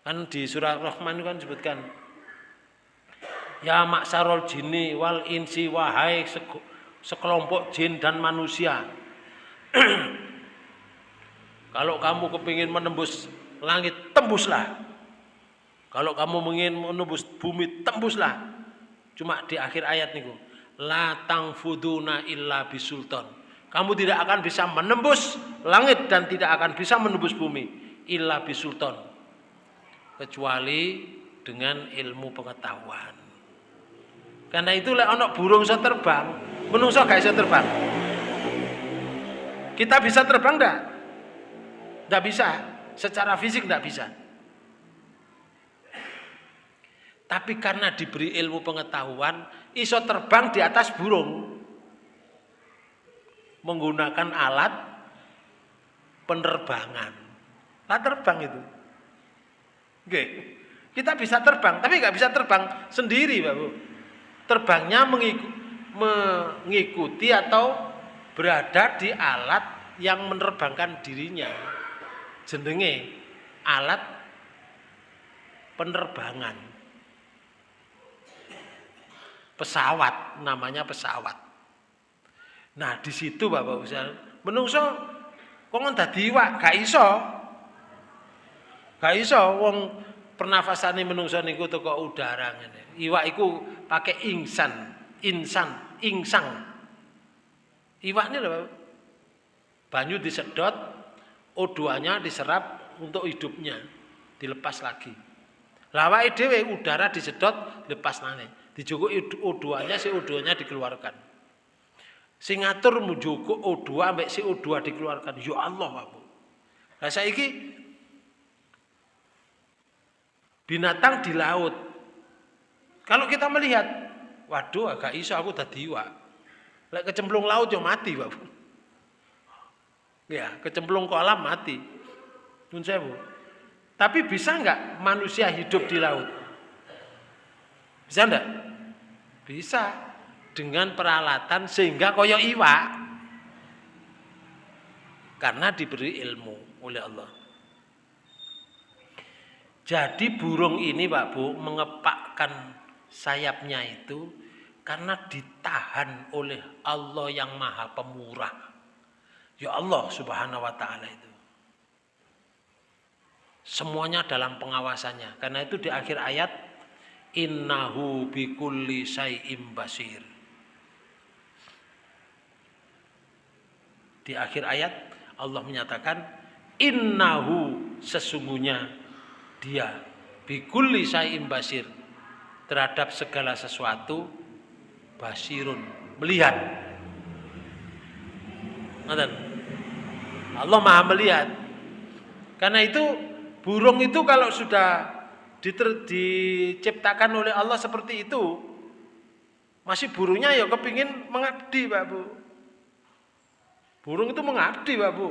Kan di surah Rahman kan sebutkan Ya maksarul jini wal insi wahai sekelompok jin dan manusia. Kalau kamu kepingin menembus langit tembuslah. Kalau kamu ingin menembus bumi tembuslah. Cuma di akhir ayat niku, la tangfuduna illa bisultan. Kamu tidak akan bisa menembus langit dan tidak akan bisa menembus bumi illa bisultan. Kecuali dengan ilmu pengetahuan. Karena itulah anak burung bisa terbang, menungso gak bisa terbang. Kita bisa terbang enggak? Enggak bisa, secara fisik enggak bisa. Tapi karena diberi ilmu pengetahuan, iso terbang di atas burung. Menggunakan alat penerbangan. Lah terbang itu. Oke. Kita bisa terbang, tapi nggak bisa terbang sendiri, Pak Bu. Terbangnya mengikuti atau berada di alat yang menerbangkan dirinya. Jenenge alat penerbangan pesawat namanya pesawat. Nah di situ bapak Ustaz menungso kok dadi iwak gak iso. Gak iso wong pernafasane menungso niku teko udara ngene. Iwak iku pakai insan insan insang iwak ini lho banyu disedot O2-nya diserap untuk hidupnya dilepas lagi. Lawai dewe udara disedot lepas nane Dijogo O2-nya si O2-nya dikeluarkan. Sing ngatur mujogo O2 ambek si O2 dikeluarkan. Ya Allah, Pak. Lah saiki binatang di laut. Kalau kita melihat, waduh agak iso aku tadi iwak. Lek kecemplung laut yo mati, Pak. Ya, kecemplung kolam mati. Nun sewu. Tapi bisa enggak manusia hidup di laut? Bisa enggak? Bisa dengan peralatan sehingga koyo iwak. Karena diberi ilmu oleh Allah. Jadi burung ini Pak Bu mengepakkan sayapnya itu karena ditahan oleh Allah yang maha pemurah. Ya Allah subhanahu wa ta'ala itu. Semuanya dalam pengawasannya. Karena itu di akhir ayat innahu bikulli syai'im basir. Di akhir ayat Allah menyatakan innahu sesungguhnya dia bikulli syai'im basir terhadap segala sesuatu basirun melihat. Allah Maha melihat. Karena itu burung itu kalau sudah diciptakan oleh Allah seperti itu masih burungnya ya kepingin mengabdi Pak Bu. Burung itu mengabdi Pak Bu.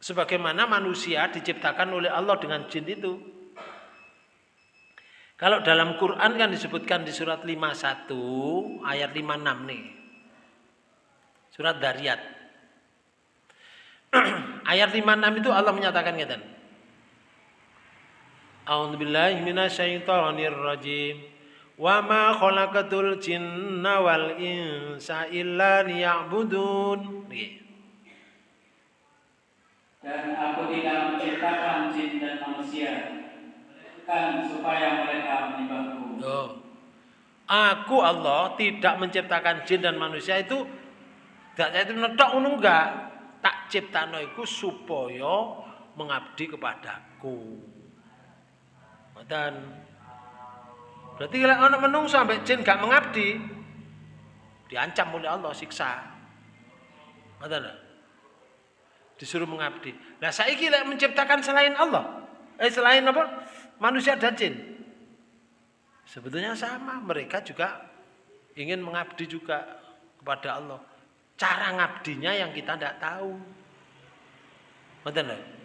Sebagaimana manusia diciptakan oleh Allah dengan jin itu. Kalau dalam Quran kan disebutkan di surat 51 ayat 56 nih. Surat Dariyat. Ayat 56 itu Allah menyatakan A'udzu billahi minasyaitonir rajim. Wa ma khalaqatul jinna wal insa illa liya'budun. Dan aku tidak menciptakan jin dan manusia kan supaya mereka menyembahku. Oh. Aku Allah tidak menciptakan jin dan manusia itu tidak itu netok ngono enggak. Tak ciptano iku supaya mengabdi kepadaku. Dan berarti kalau anak menung sampai jin gak mengabdi, diancam oleh Allah siksa. Ngoten Disuruh mengabdi. Nah saya kira menciptakan selain Allah. Eh selain apa? Manusia dan jin. Sebetulnya sama, mereka juga ingin mengabdi juga kepada Allah. Cara ngabdinya yang kita tidak tahu. Ngoten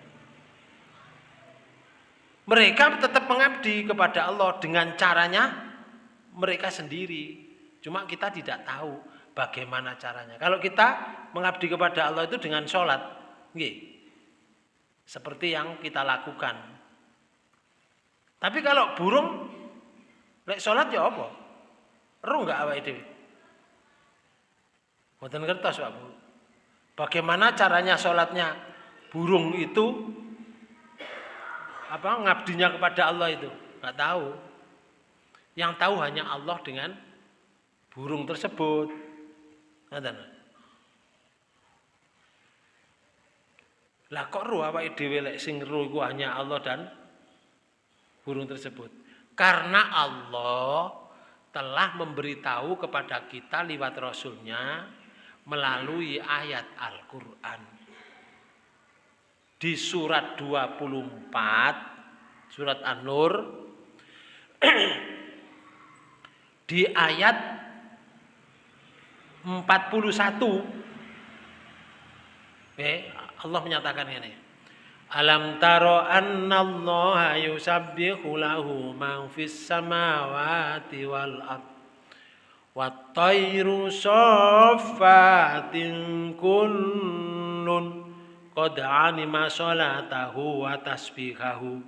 mereka tetap mengabdi kepada Allah dengan caranya mereka sendiri. Cuma kita tidak tahu bagaimana caranya. Kalau kita mengabdi kepada Allah itu dengan sholat, seperti yang kita lakukan. Tapi kalau burung, lek sholat ya apa? Ruh nggak apa itu? Mboten kertas Pak Bu. Bagaimana caranya sholatnya burung itu apa ngabdinya kepada Allah itu? Nggak tahu. Yang tahu hanya Allah dengan burung tersebut. Lah kok ru awake dhewe lek sing ru iku hanya Allah dan burung tersebut? Karena Allah telah memberitahu kepada kita lewat Rasulnya melalui ayat Al-Quran. Di surat 24, surat An-Nur, di ayat 41, eh, Allah menyatakan ini. Alam taro annallaha yusabbihu lahu man fis samawati wal ard Wattairu soffatin kullun qad alima salatahu wa tasbihahu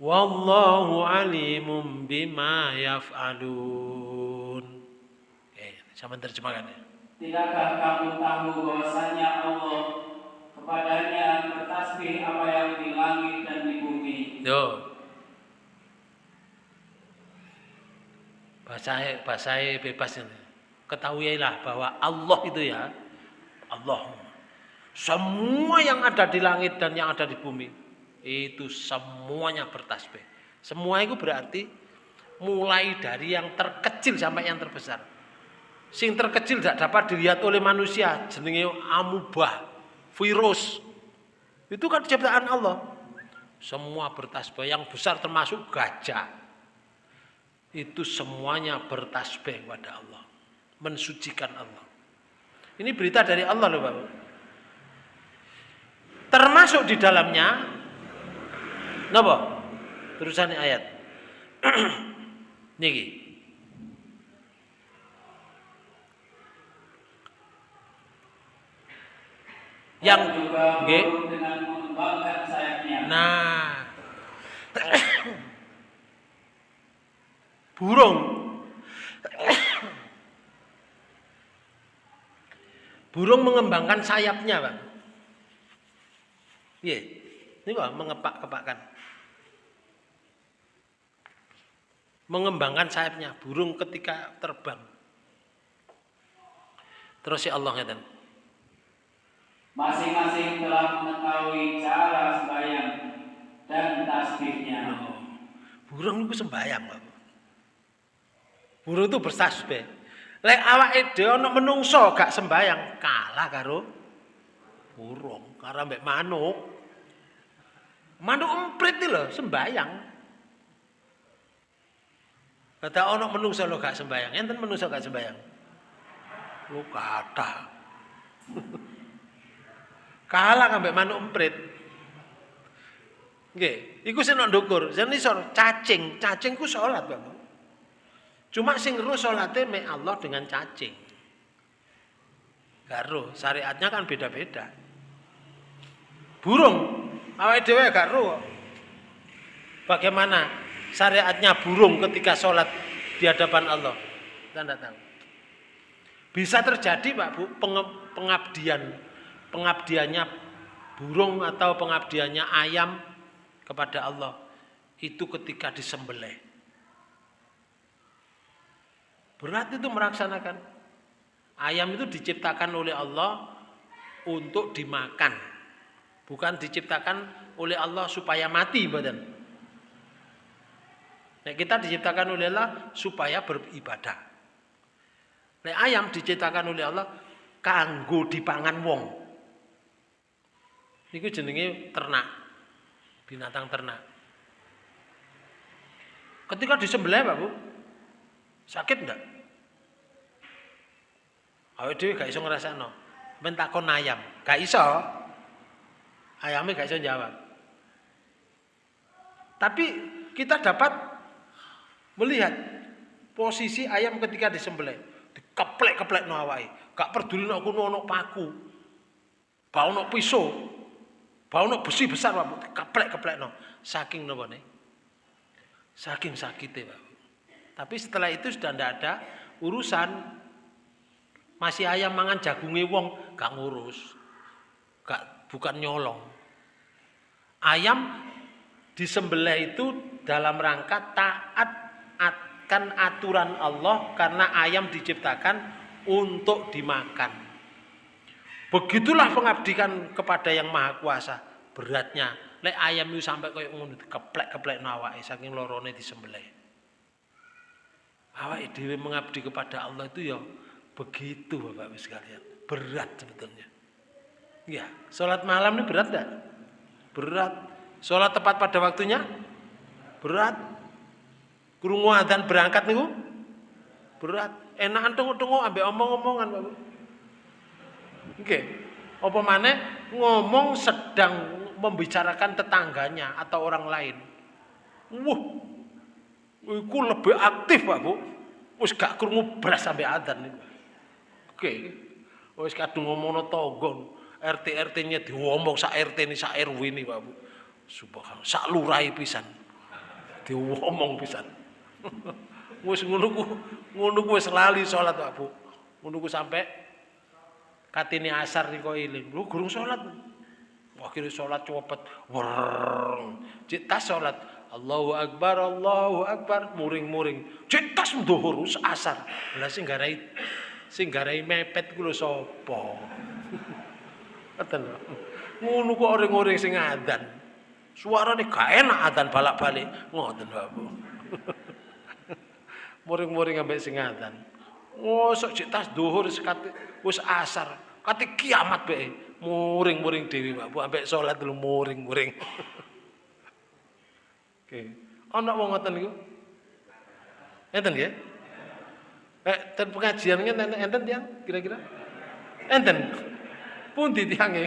wallahu alimun bima yaf'alun. Oke, sama terjemahkan ya. Tidakkah kamu tahu bahwasanya Allah kepadanya bertasbih apa yang di langit dan di bumi? Yo. Bahasa bahasa bebas ini. Ketahuilah bahwa Allah itu ya Allah. Semua yang ada di langit dan yang ada di bumi itu semuanya bertasbih. Semua itu berarti mulai dari yang terkecil sampai yang terbesar. Sing terkecil tidak dapat dilihat oleh manusia, jenenge amubah, virus. Itu kan ciptaan Allah. Semua bertasbih, yang besar termasuk gajah. Itu semuanya bertasbih kepada Allah, mensucikan Allah. Ini berita dari Allah loh Bapak. Termasuk di dalamnya Napa? Terusan ayat. Niki. Yang nggih. burung dengan mengembangkan sayapnya. Nah. Burung. Burung mengembangkan sayapnya, Bang. Iya. Ini kok mengepak-kepakkan. Mengembangkan sayapnya burung ketika terbang. Terus si Allah ngeten. Masing-masing telah mengetahui cara sembahyang dan tasbihnya. Burung itu sembayang, Pak. Burung itu bertasbih. Lek awake dhewe ana menungso gak sembayang, kalah karo burung, karo mbek manuk. Manuk emprit iki lho sembayang. Kata ana menungso lho gak sembayang, enten menungso gak sembayang. Lu kata. kalah ambek manuk emprit. Nggih, iku sing nek ndukur, isor cacing, cacing ku salat, Bapak. Cuma sing ru salate mek Allah dengan cacing. Gak ru, syariatnya kan beda-beda. Burung, awake dhewe gak ru. Bagaimana syariatnya burung ketika sholat di hadapan Allah? Tidak tahu. Bisa terjadi Pak Bu, pengabdian pengabdiannya burung atau pengabdiannya ayam kepada Allah itu ketika disembelih. Berat itu melaksanakan. Ayam itu diciptakan oleh Allah untuk dimakan. Bukan diciptakan oleh Allah supaya mati badan. Nah, kita diciptakan oleh Allah supaya beribadah. Nah, ayam diciptakan oleh Allah kanggo dipangan wong. Niku jenenge ternak. Binatang ternak. Ketika disembelih, Pak Bu, sakit enggak? Awake dhewe gak iso ngrasakno. Men takon ayam, gak iso. Ayamnya gak iso jawab. Tapi kita dapat melihat posisi ayam ketika disembelih. Dikeplek-keplek no. Gak peduli nek kuno ono paku. Bau ono pisau. Bau ono besi besar Pak. Dikeplek-keplek no. Saking nih? Saking sakitnya. Tapi setelah itu sudah tidak ada urusan. Masih ayam mangan jagungnya wong, gak ngurus. Gak bukan nyolong. Ayam disembelih itu dalam rangka taat akan aturan Allah karena ayam diciptakan untuk dimakan. Begitulah pengabdikan kepada yang maha kuasa. Beratnya, lek ayam itu sampai kayak ngono keplek-keplek nawake saking lorone disembelih. Awak dhewe mengabdi kepada Allah itu ya begitu Bapak Ibu sekalian. Berat sebetulnya. Ya, sholat malam ini berat enggak? Berat. Sholat tepat pada waktunya? Berat. Kurungu adzan berangkat niku? Berat. Enakan tunggu-tunggu ambek omong-omongan, Bapak. Oke. Apa mana ngomong sedang membicarakan tetangganya atau orang lain. Wah. Iku lebih aktif, Pak Bu. Wis gak krungu beras sampai adzan niku. Oke. Wis kadung ngomongno tonggo. RT RT-nya diomong sak RT ini sak RW ini Pak Bu. Subhanallah, sak lurai pisan. Diomong pisan. Wis ngono ku ngono ku wis lali salat Pak Bu. Ngono ku sampai katine asar nih kok iling. Lu gurung salat. Akhirnya sholat cepet. Wereng. Cik tas sholat. Allahu Akbar, Allahu Akbar. Muring-muring. Cik tas mduhur asar. Lah sing garai sing garai mepet ku lho sapa? Ngoten lho. Ngono kok orang-orang sing adzan. Suarane gak enak adzan balak-balik. Ngoten lho, Bu. Muring-muring ambek sing adzan. Ngosok cik tas duhur sekate wis asar. Kate kiamat bae. Muring-muring dewi Pak Bu ambek salat dulu muring-muring. Oke. Ana wong ngoten niku? Enten nggih? Eh, ten pengajian enten enten tiang kira-kira? Enten. Pundi tiange?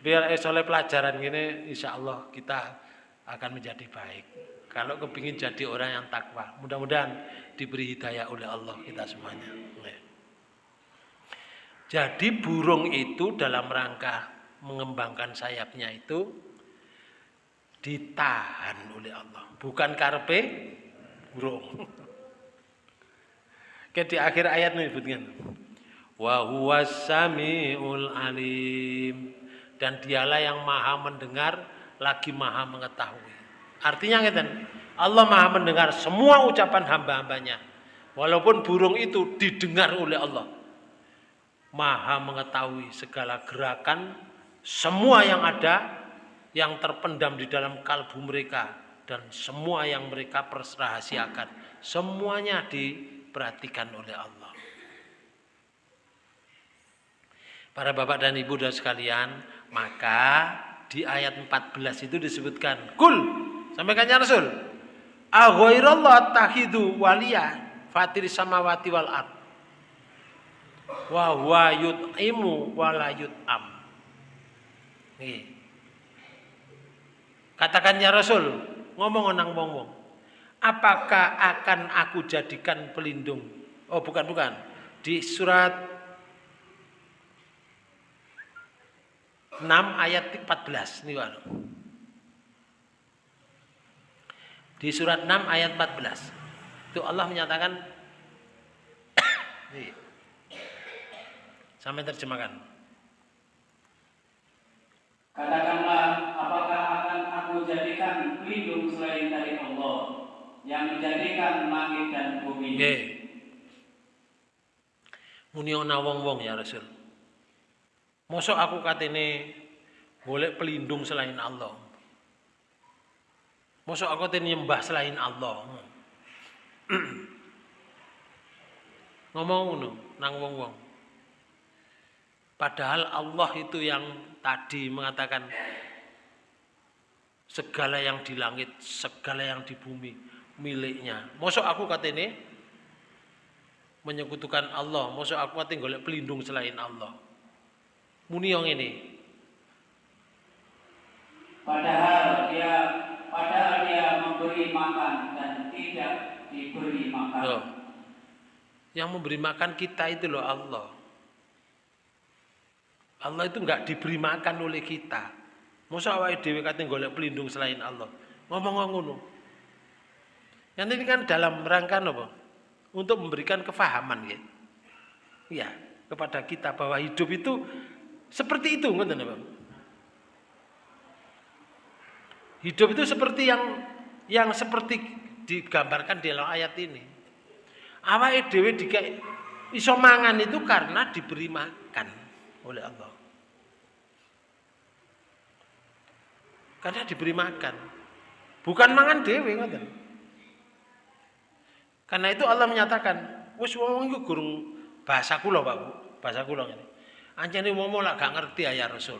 Biar eh oleh pelajaran gini, insya Allah kita akan menjadi baik. Kalau kepingin jadi orang yang takwa, mudah-mudahan diberi hidayah oleh Allah kita semuanya. Jadi burung itu dalam rangka mengembangkan sayapnya itu ditahan oleh Allah, bukan karpe burung. Ke di akhir ayat menyebutkan wa huwas alim dan dialah yang maha mendengar lagi maha mengetahui. Artinya ngeten, Allah maha mendengar semua ucapan hamba-hambanya. Walaupun burung itu didengar oleh Allah. Maha mengetahui segala gerakan semua yang ada yang terpendam di dalam kalbu mereka dan semua yang mereka perserahasiakan. Semuanya diperhatikan oleh Allah. Para bapak dan ibu dan sekalian, maka di ayat 14 itu disebutkan, Kul, sampaikannya Rasul, Aghairallah tahidu waliya fatir samawati wal ard. Wa huwa yut'imu wa. Katakannya Rasul, ngomong nang wong-wong. Apakah akan aku jadikan pelindung? Oh, bukan bukan. Di surat 6 ayat 14 nih Pak. Di surat 6 ayat 14. Itu Allah menyatakan. Sampai terjemahkan. Katakanlah, apakah akan aku jadikan pelindung selain dari Allah yang menjadikan langit dan bumi? Nggih. Muni ana wong-wong ya Rasul. Mosok aku katene golek pelindung selain Allah. Mosok aku katene nyembah selain Allah. Ngomong ngono nang wong-wong. Padahal Allah itu yang tadi mengatakan segala yang di langit, segala yang di bumi miliknya. Mosok aku katene menyekutukan Allah, mosok aku katene golek pelindung selain Allah. Muni yang ini. Padahal dia padahal dia memberi makan dan tidak diberi makan. Loh. Yang memberi makan kita itu loh Allah. Allah itu enggak diberi makan oleh kita. Masa awake dhewe kate golek pelindung selain Allah. Ngomong ngono. Yang ini kan dalam rangka apa? Untuk memberikan kefahaman ya. Ya, kepada kita bahwa hidup itu Seperti itu, ngoten Pak. Hidup itu seperti yang yang seperti digambarkan di dalam ayat ini. Awake dhewe dikek iso mangan itu karena diberi makan oleh Allah. Karena diberi makan. Bukan mangan dhewe ngoten. Karena itu Allah menyatakan, wis wong iku gurung bahasa kula, Pak Bu. Bahasa kula ngene. Anjene wong lak gak ngerti ya Rasul.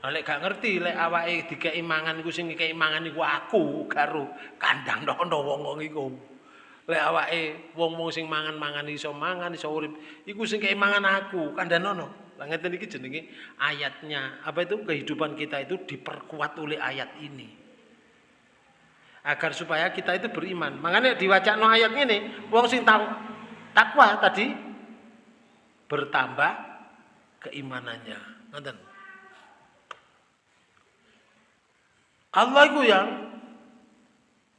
Lek gak ngerti lek awake dikeki mangan iku sing ngekeki mangan iku aku karo kandang nono wong-wong iku. Lek awake wong-wong sing mangan-mangan iso mangan iso urip, iku sing kei mangan aku, kandhanono. Lah ngeten iki jenenge ayatnya. Apa itu kehidupan kita itu diperkuat oleh ayat ini. Agar supaya kita itu beriman. Makanya diwacana ayat ini, wong sing tahu takwa tadi bertambah keimanannya. Ngoten. Allah itu yang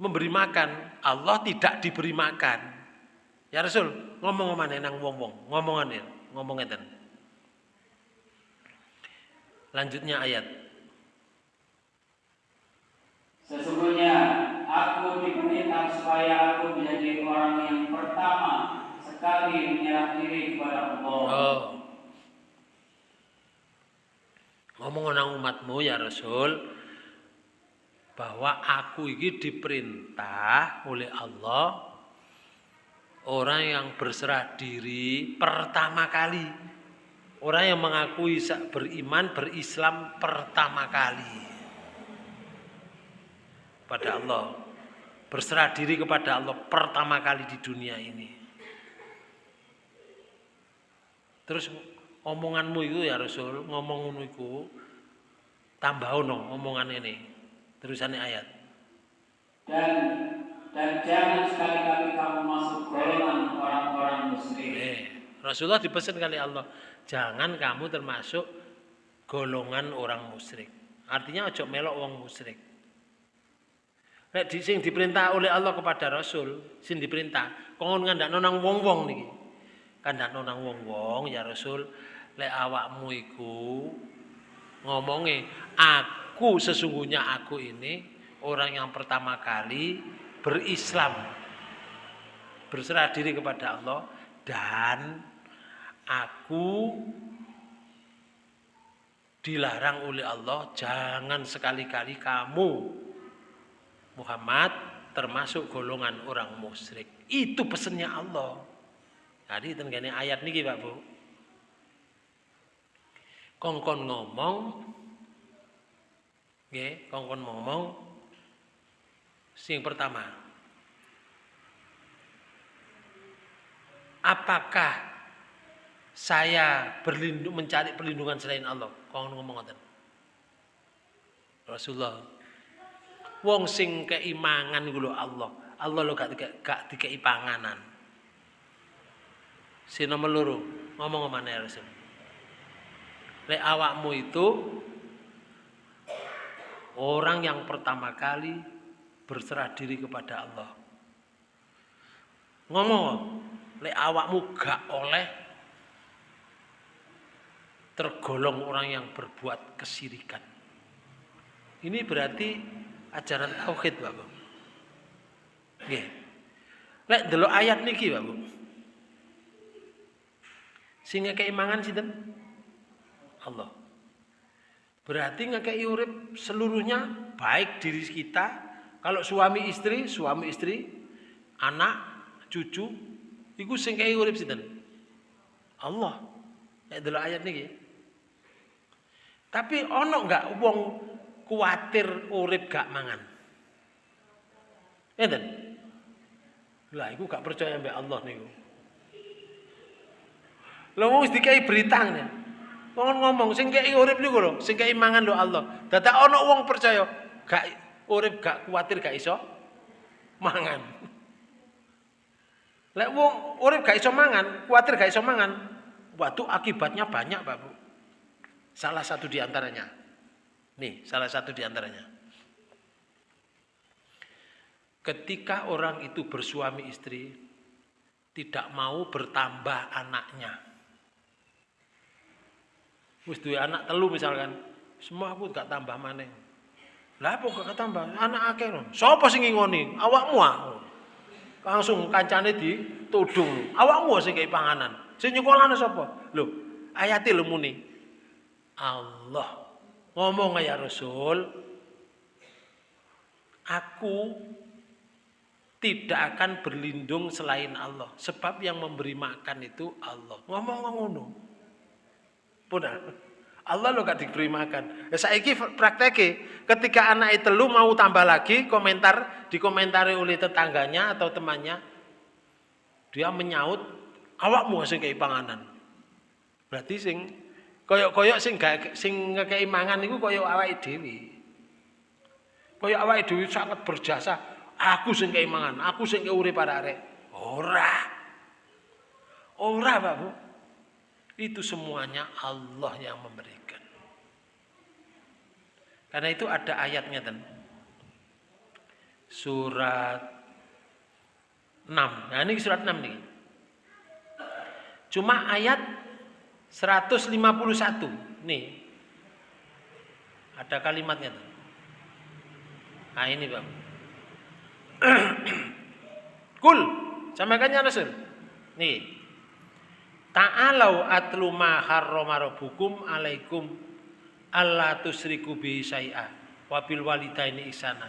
memberi makan, Allah tidak diberi makan. Ya Rasul, ngomong mana nang wong-wong, ngomongan ya, ngomong ngeten. Lanjutnya ayat. Sesungguhnya aku diperintah supaya aku menjadi orang yang pertama sekali menyerah diri kepada Allah. Oh. Ngomong umatmu ya Rasul bahwa aku ini diperintah oleh Allah orang yang berserah diri pertama kali orang yang mengakui beriman berislam pertama kali pada Allah. Berserah diri kepada Allah pertama kali di dunia ini. Terus omonganmu itu ya Rasul ngomong ngono iku tambah ono omongan ini terusannya ayat. Dan dan jangan sekali-kali kamu masuk golongan orang-orang musyrik. eh, Rasulullah dipesan kali Allah jangan kamu termasuk golongan orang musyrik. Artinya ojo melok wong musyrik Nek di sing diperintah oleh Allah kepada Rasul, sing diperintah, kon ngandakno nang wong-wong niki. Kandakno nang wong-wong ya Rasul, lek awakmu iku ngomonge aku sesungguhnya aku ini orang yang pertama kali berislam berserah diri kepada Allah dan aku dilarang oleh Allah jangan sekali-kali kamu Muhammad termasuk golongan orang musyrik. Itu pesannya Allah. Jadi tenggane ayat niki Pak Bu. Kongkon ngomong nggih, kongkon ngomong sing pertama. Apakah saya berlindung mencari perlindungan selain Allah? Kongkon ngomong ngoten. Rasulullah Wong sing keimangan lho Allah. Allah lho gak gak, gak dikei panganan. Si nomor loro, ngomong ya Rasul? Lek awakmu itu orang yang pertama kali berserah diri kepada Allah. Ngomong, lek awakmu gak oleh tergolong orang yang berbuat kesirikan. Ini berarti ajaran tauhid Bapak. Nggih. Lek delok ayat niki Bapak. Sing ngekei mangan sinten? Allah. Berarti ngekei urip seluruhnya baik diri kita, kalau suami istri, suami istri, anak, cucu, sing kei urip sinten? Allah. Lek delok ayat niki. Tapi ono enggak wong kuatir urip gak mangan. Ngeten. Lah iku gak percaya mbek Allah niku. Lha wong dikai berita ngene. Wong ngomong sing kei urip niku lho, sing kei mangan lho Allah. Dadak ana wong percaya gak urip gak kuatir gak iso mangan. Lek wong urip gak iso mangan, kuatir gak iso mangan, waduh akibatnya banyak, Pak Bu. Salah satu di antaranya. Nih, salah satu di antaranya. Ketika orang itu bersuami istri, tidak mau bertambah anaknya. Wis anak telu misalkan. Semua aku gak tambah maneh. Lah apa gak tambah? Anak akeh lho. Sapa sing ngingoni? Awakmu ah. Langsung kancane ditudung. Awakmu sing kei panganan. Sing nyekolane sapa? Lho, ayate lho muni. Allah ngomong ya Rasul, aku tidak akan berlindung selain Allah. Sebab yang memberi makan itu Allah. Ngomong ngono. Punah. Allah lo gak diberi makan. Ya saiki prakteknya ketika anak itu lu mau tambah lagi komentar dikomentari oleh tetangganya atau temannya dia menyaut awakmu sing kei panganan. Berarti sing koyok-koyok sing gak sing ngekei mangan iku koyok awake dhewe. Koyok awake dhewe sangat berjasa. Aku sing kei mangan, aku sing urip arek. Ora. Ora, Pak Bu. Itu semuanya Allah yang memberikan. Karena itu ada ayatnya dan surat 6. Nah ini surat 6 nih. Cuma ayat 151 nih. Ada kalimatnya tuh. Nah ini Bang. Kul, sampaikannya Rasul. Nih, Ta'alau atlu ma harrama rabbukum alaikum alla tusriku bi syai'a wa bil walidaini ihsana.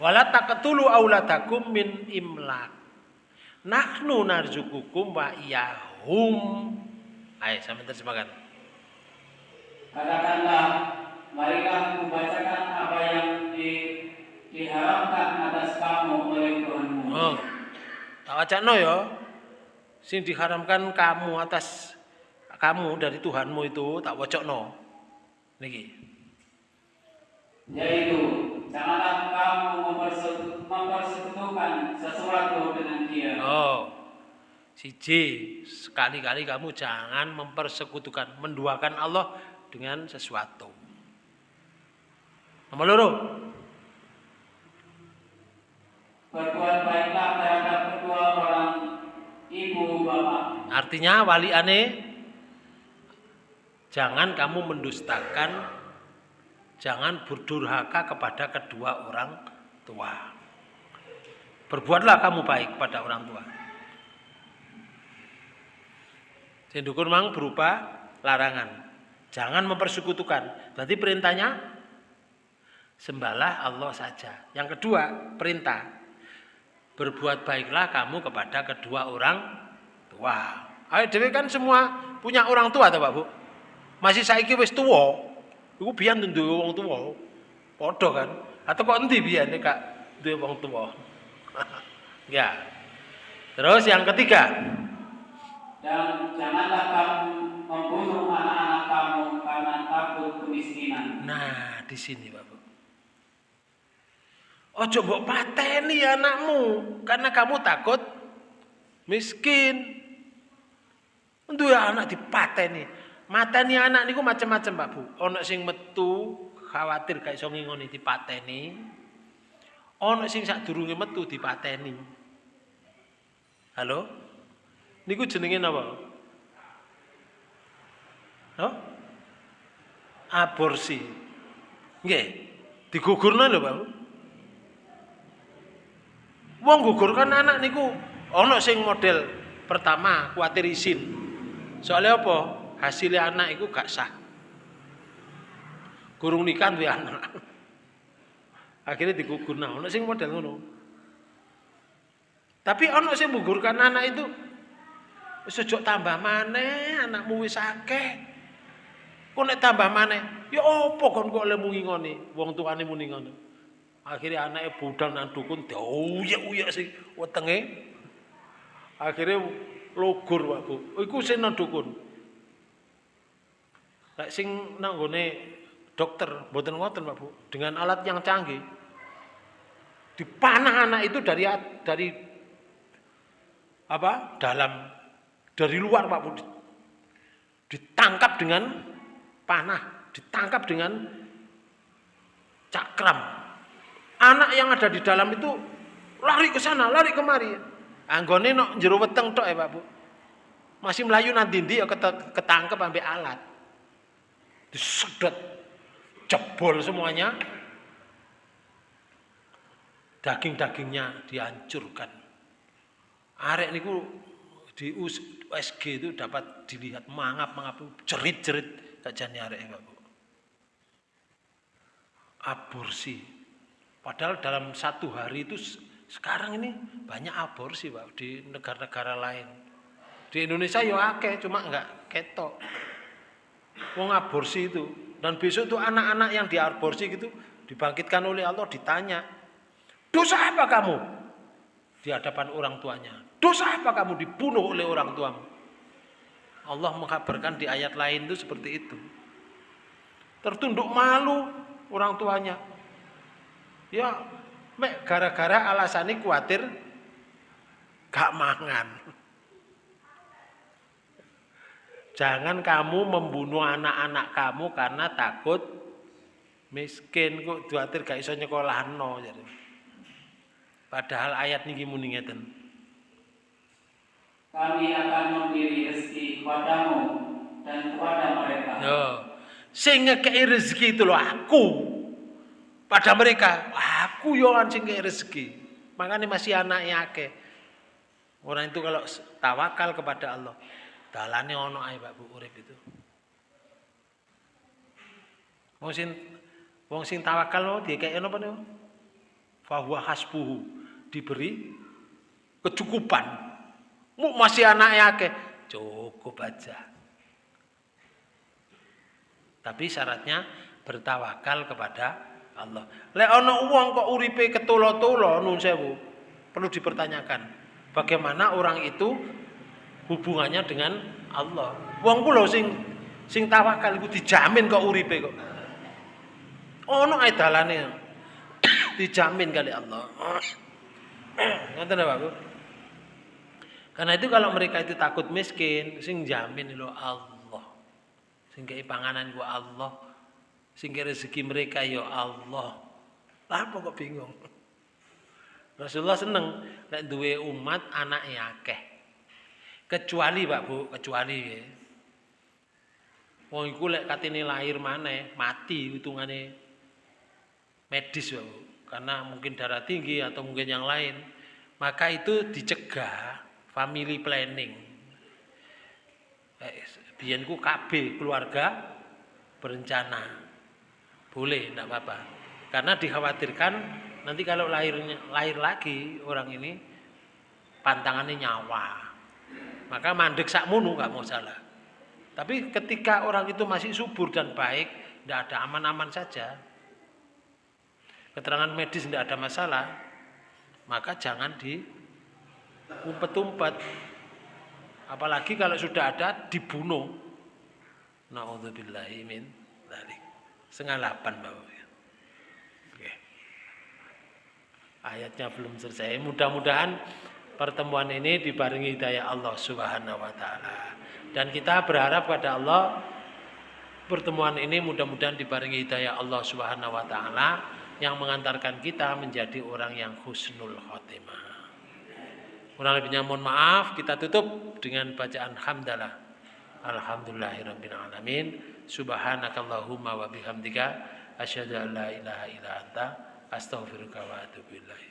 Wala taqtulu auladakum min imlak. Nahnu narzukukum wa iyahum. Ayo sampai terjemahkan. Katakanlah, marilah membacakan apa yang di, diharamkan atas kamu oleh Tuhanmu. Oh. Tak wacana ya. Sing diharamkan kamu atas kamu dari Tuhanmu itu tak wacokno. Niki. Yaitu, janganlah kamu memperse- mempersekutukan sesuatu dengan dia. Oh. Siji, sekali-kali kamu jangan mempersekutukan, menduakan Allah dengan sesuatu. Nomor loro, Berbuat baiklah terhadap kedua orang ibu bapak. artinya wali ane jangan kamu mendustakan, jangan berdurhaka kepada kedua orang tua. Berbuatlah kamu baik pada orang tua. Sindukun mang berupa larangan. Jangan mempersekutukan. Berarti perintahnya sembahlah Allah saja. Yang kedua, perintah berbuat baiklah kamu kepada kedua orang tua. Ayo dewe kan semua punya orang tua toh Pak Bu. Masih saiki wis tuwa. Iku biyen duwe wong tuwa. Padha kan? Atau kok endi biyen Kak duwe wong tuwa? ya. Terus yang ketiga, Dan janganlah kamu membunuh anak-anak kamu karena takut kemiskinan. Nah, di sini Bapak. Ojo mbok pateni anakmu karena kamu takut miskin. Duwe anak dipateni. Mateni anak niku macam-macam, Pak Bu. Ana sing metu khawatir gak iso ngingoni dipateni. Ana sing sadurunge metu dipateni. Halo? Niku jenenge napa? Hah? Aborsi. Nggih. Digugurno lho, Pak. Wong gugurkan anak niku ana sing model pertama kuatir isin. Soalnya apa? Hasilnya anak iku gak sah. Gurung nikah duwe anak. Akhirnya digugurno. Ana sing model ngono. Tapi ana sing menggugurkan anak itu ojo tambah maneh, anakmu wis akeh. Kok nek tambah maneh, ya apa kon kok mungi ngene? Wong tuane muni ngono. Akhirnya anaknya budal nang dukun diuyek-uyek sing wetenge. Akhirnya logur Pak Bu. Iku sing nang dukun. Lek sing nang nggone dokter mboten ngoten Pak Bu, dengan alat yang canggih. Dipanah anak itu dari dari apa? dalam dari luar Pak Bu. Ditangkap dengan panah, ditangkap dengan cakram. Anak yang ada di dalam itu lari ke sana, lari kemari. Anggone nok jero weteng tok ya, Pak Bu. Masih melayu nanti ya ketangkep sampai alat. disedot jebol semuanya daging-dagingnya dihancurkan arek niku di USG itu dapat dilihat mangap mangap jerit-jerit. Kajane arek Pak Bu. Aborsi. Padahal dalam satu hari itu sekarang ini banyak aborsi Pak di negara-negara lain. Di Indonesia ya akeh cuma enggak ketok. Wong aborsi itu. Dan besok tuh anak-anak yang diaborsi gitu dibangkitkan oleh Allah ditanya Dosa apa kamu? Di hadapan orang tuanya. Dosa apa kamu dibunuh oleh orang tuamu? Allah mengkabarkan di ayat lain itu seperti itu. Tertunduk malu orang tuanya. Ya, gara-gara alasannya khawatir gak mangan. Jangan kamu membunuh anak-anak kamu karena takut miskin kok khawatir gak iso nyekolahno. Padahal ayat niki muni ngeten. Kami akan memberi rezeki kepadamu dan kepada mereka. Yo, sing ngekei rezeki itu loh aku. Pada mereka, aku yo kan sing ngekei rezeki. Makanya masih anak akeh. Orang itu kalau tawakal kepada Allah, dalane ono ae Pak Bu urip itu. Wong sing wong sing tawakal mau dikeki napa niku? Fahuwa hasbuhu diberi kecukupan. Mu masih anaknya ke cukup aja. Tapi syaratnya bertawakal kepada Allah. Le ono uang kok uripe ketulo-tulo nun sewu. Perlu dipertanyakan, bagaimana orang itu hubungannya dengan Allah. Wong kula sing sing tawakal iku dijamin kok uripe kok. Ono ae dalane. dijamin kali Allah. Pak Bu? Karena itu kalau mereka itu takut miskin, sing jamin lo Allah. Sing kei panganan gua Allah. Sing rezeki mereka ya Allah. Lah apa kok bingung? Rasulullah seneng nek duwe umat anak akeh. Kecuali Pak Bu, kecuali ya. Wong iku lek katene lahir maneh, mati hitungane medis Pak Bu karena mungkin darah tinggi atau mungkin yang lain, maka itu dicegah family planning. Eh, biyenku KB keluarga berencana. Boleh, tidak apa-apa. Karena dikhawatirkan nanti kalau lahirnya lahir lagi orang ini pantangannya nyawa. Maka mandek sakmunu nggak mau salah. Tapi ketika orang itu masih subur dan baik, tidak ada aman-aman saja, keterangan medis tidak ada masalah, maka jangan diumpet-umpet. Apalagi kalau sudah ada dibunuh. Nauzubillahi min dzalik. Sengalapan Bapak. Ayatnya belum selesai. Mudah-mudahan pertemuan ini dibarengi hidayah Allah Subhanahu wa taala. Dan kita berharap pada Allah pertemuan ini mudah-mudahan dibarengi hidayah Allah Subhanahu wa taala yang mengantarkan kita menjadi orang yang husnul khotimah. Kurang lebihnya mohon maaf, kita tutup dengan bacaan hamdalah. Alhamdulillahirabbil alamin. Subhanakallahumma wa bihamdika asyhadu an la ilaha illa anta astaghfiruka wa atubu ilaik.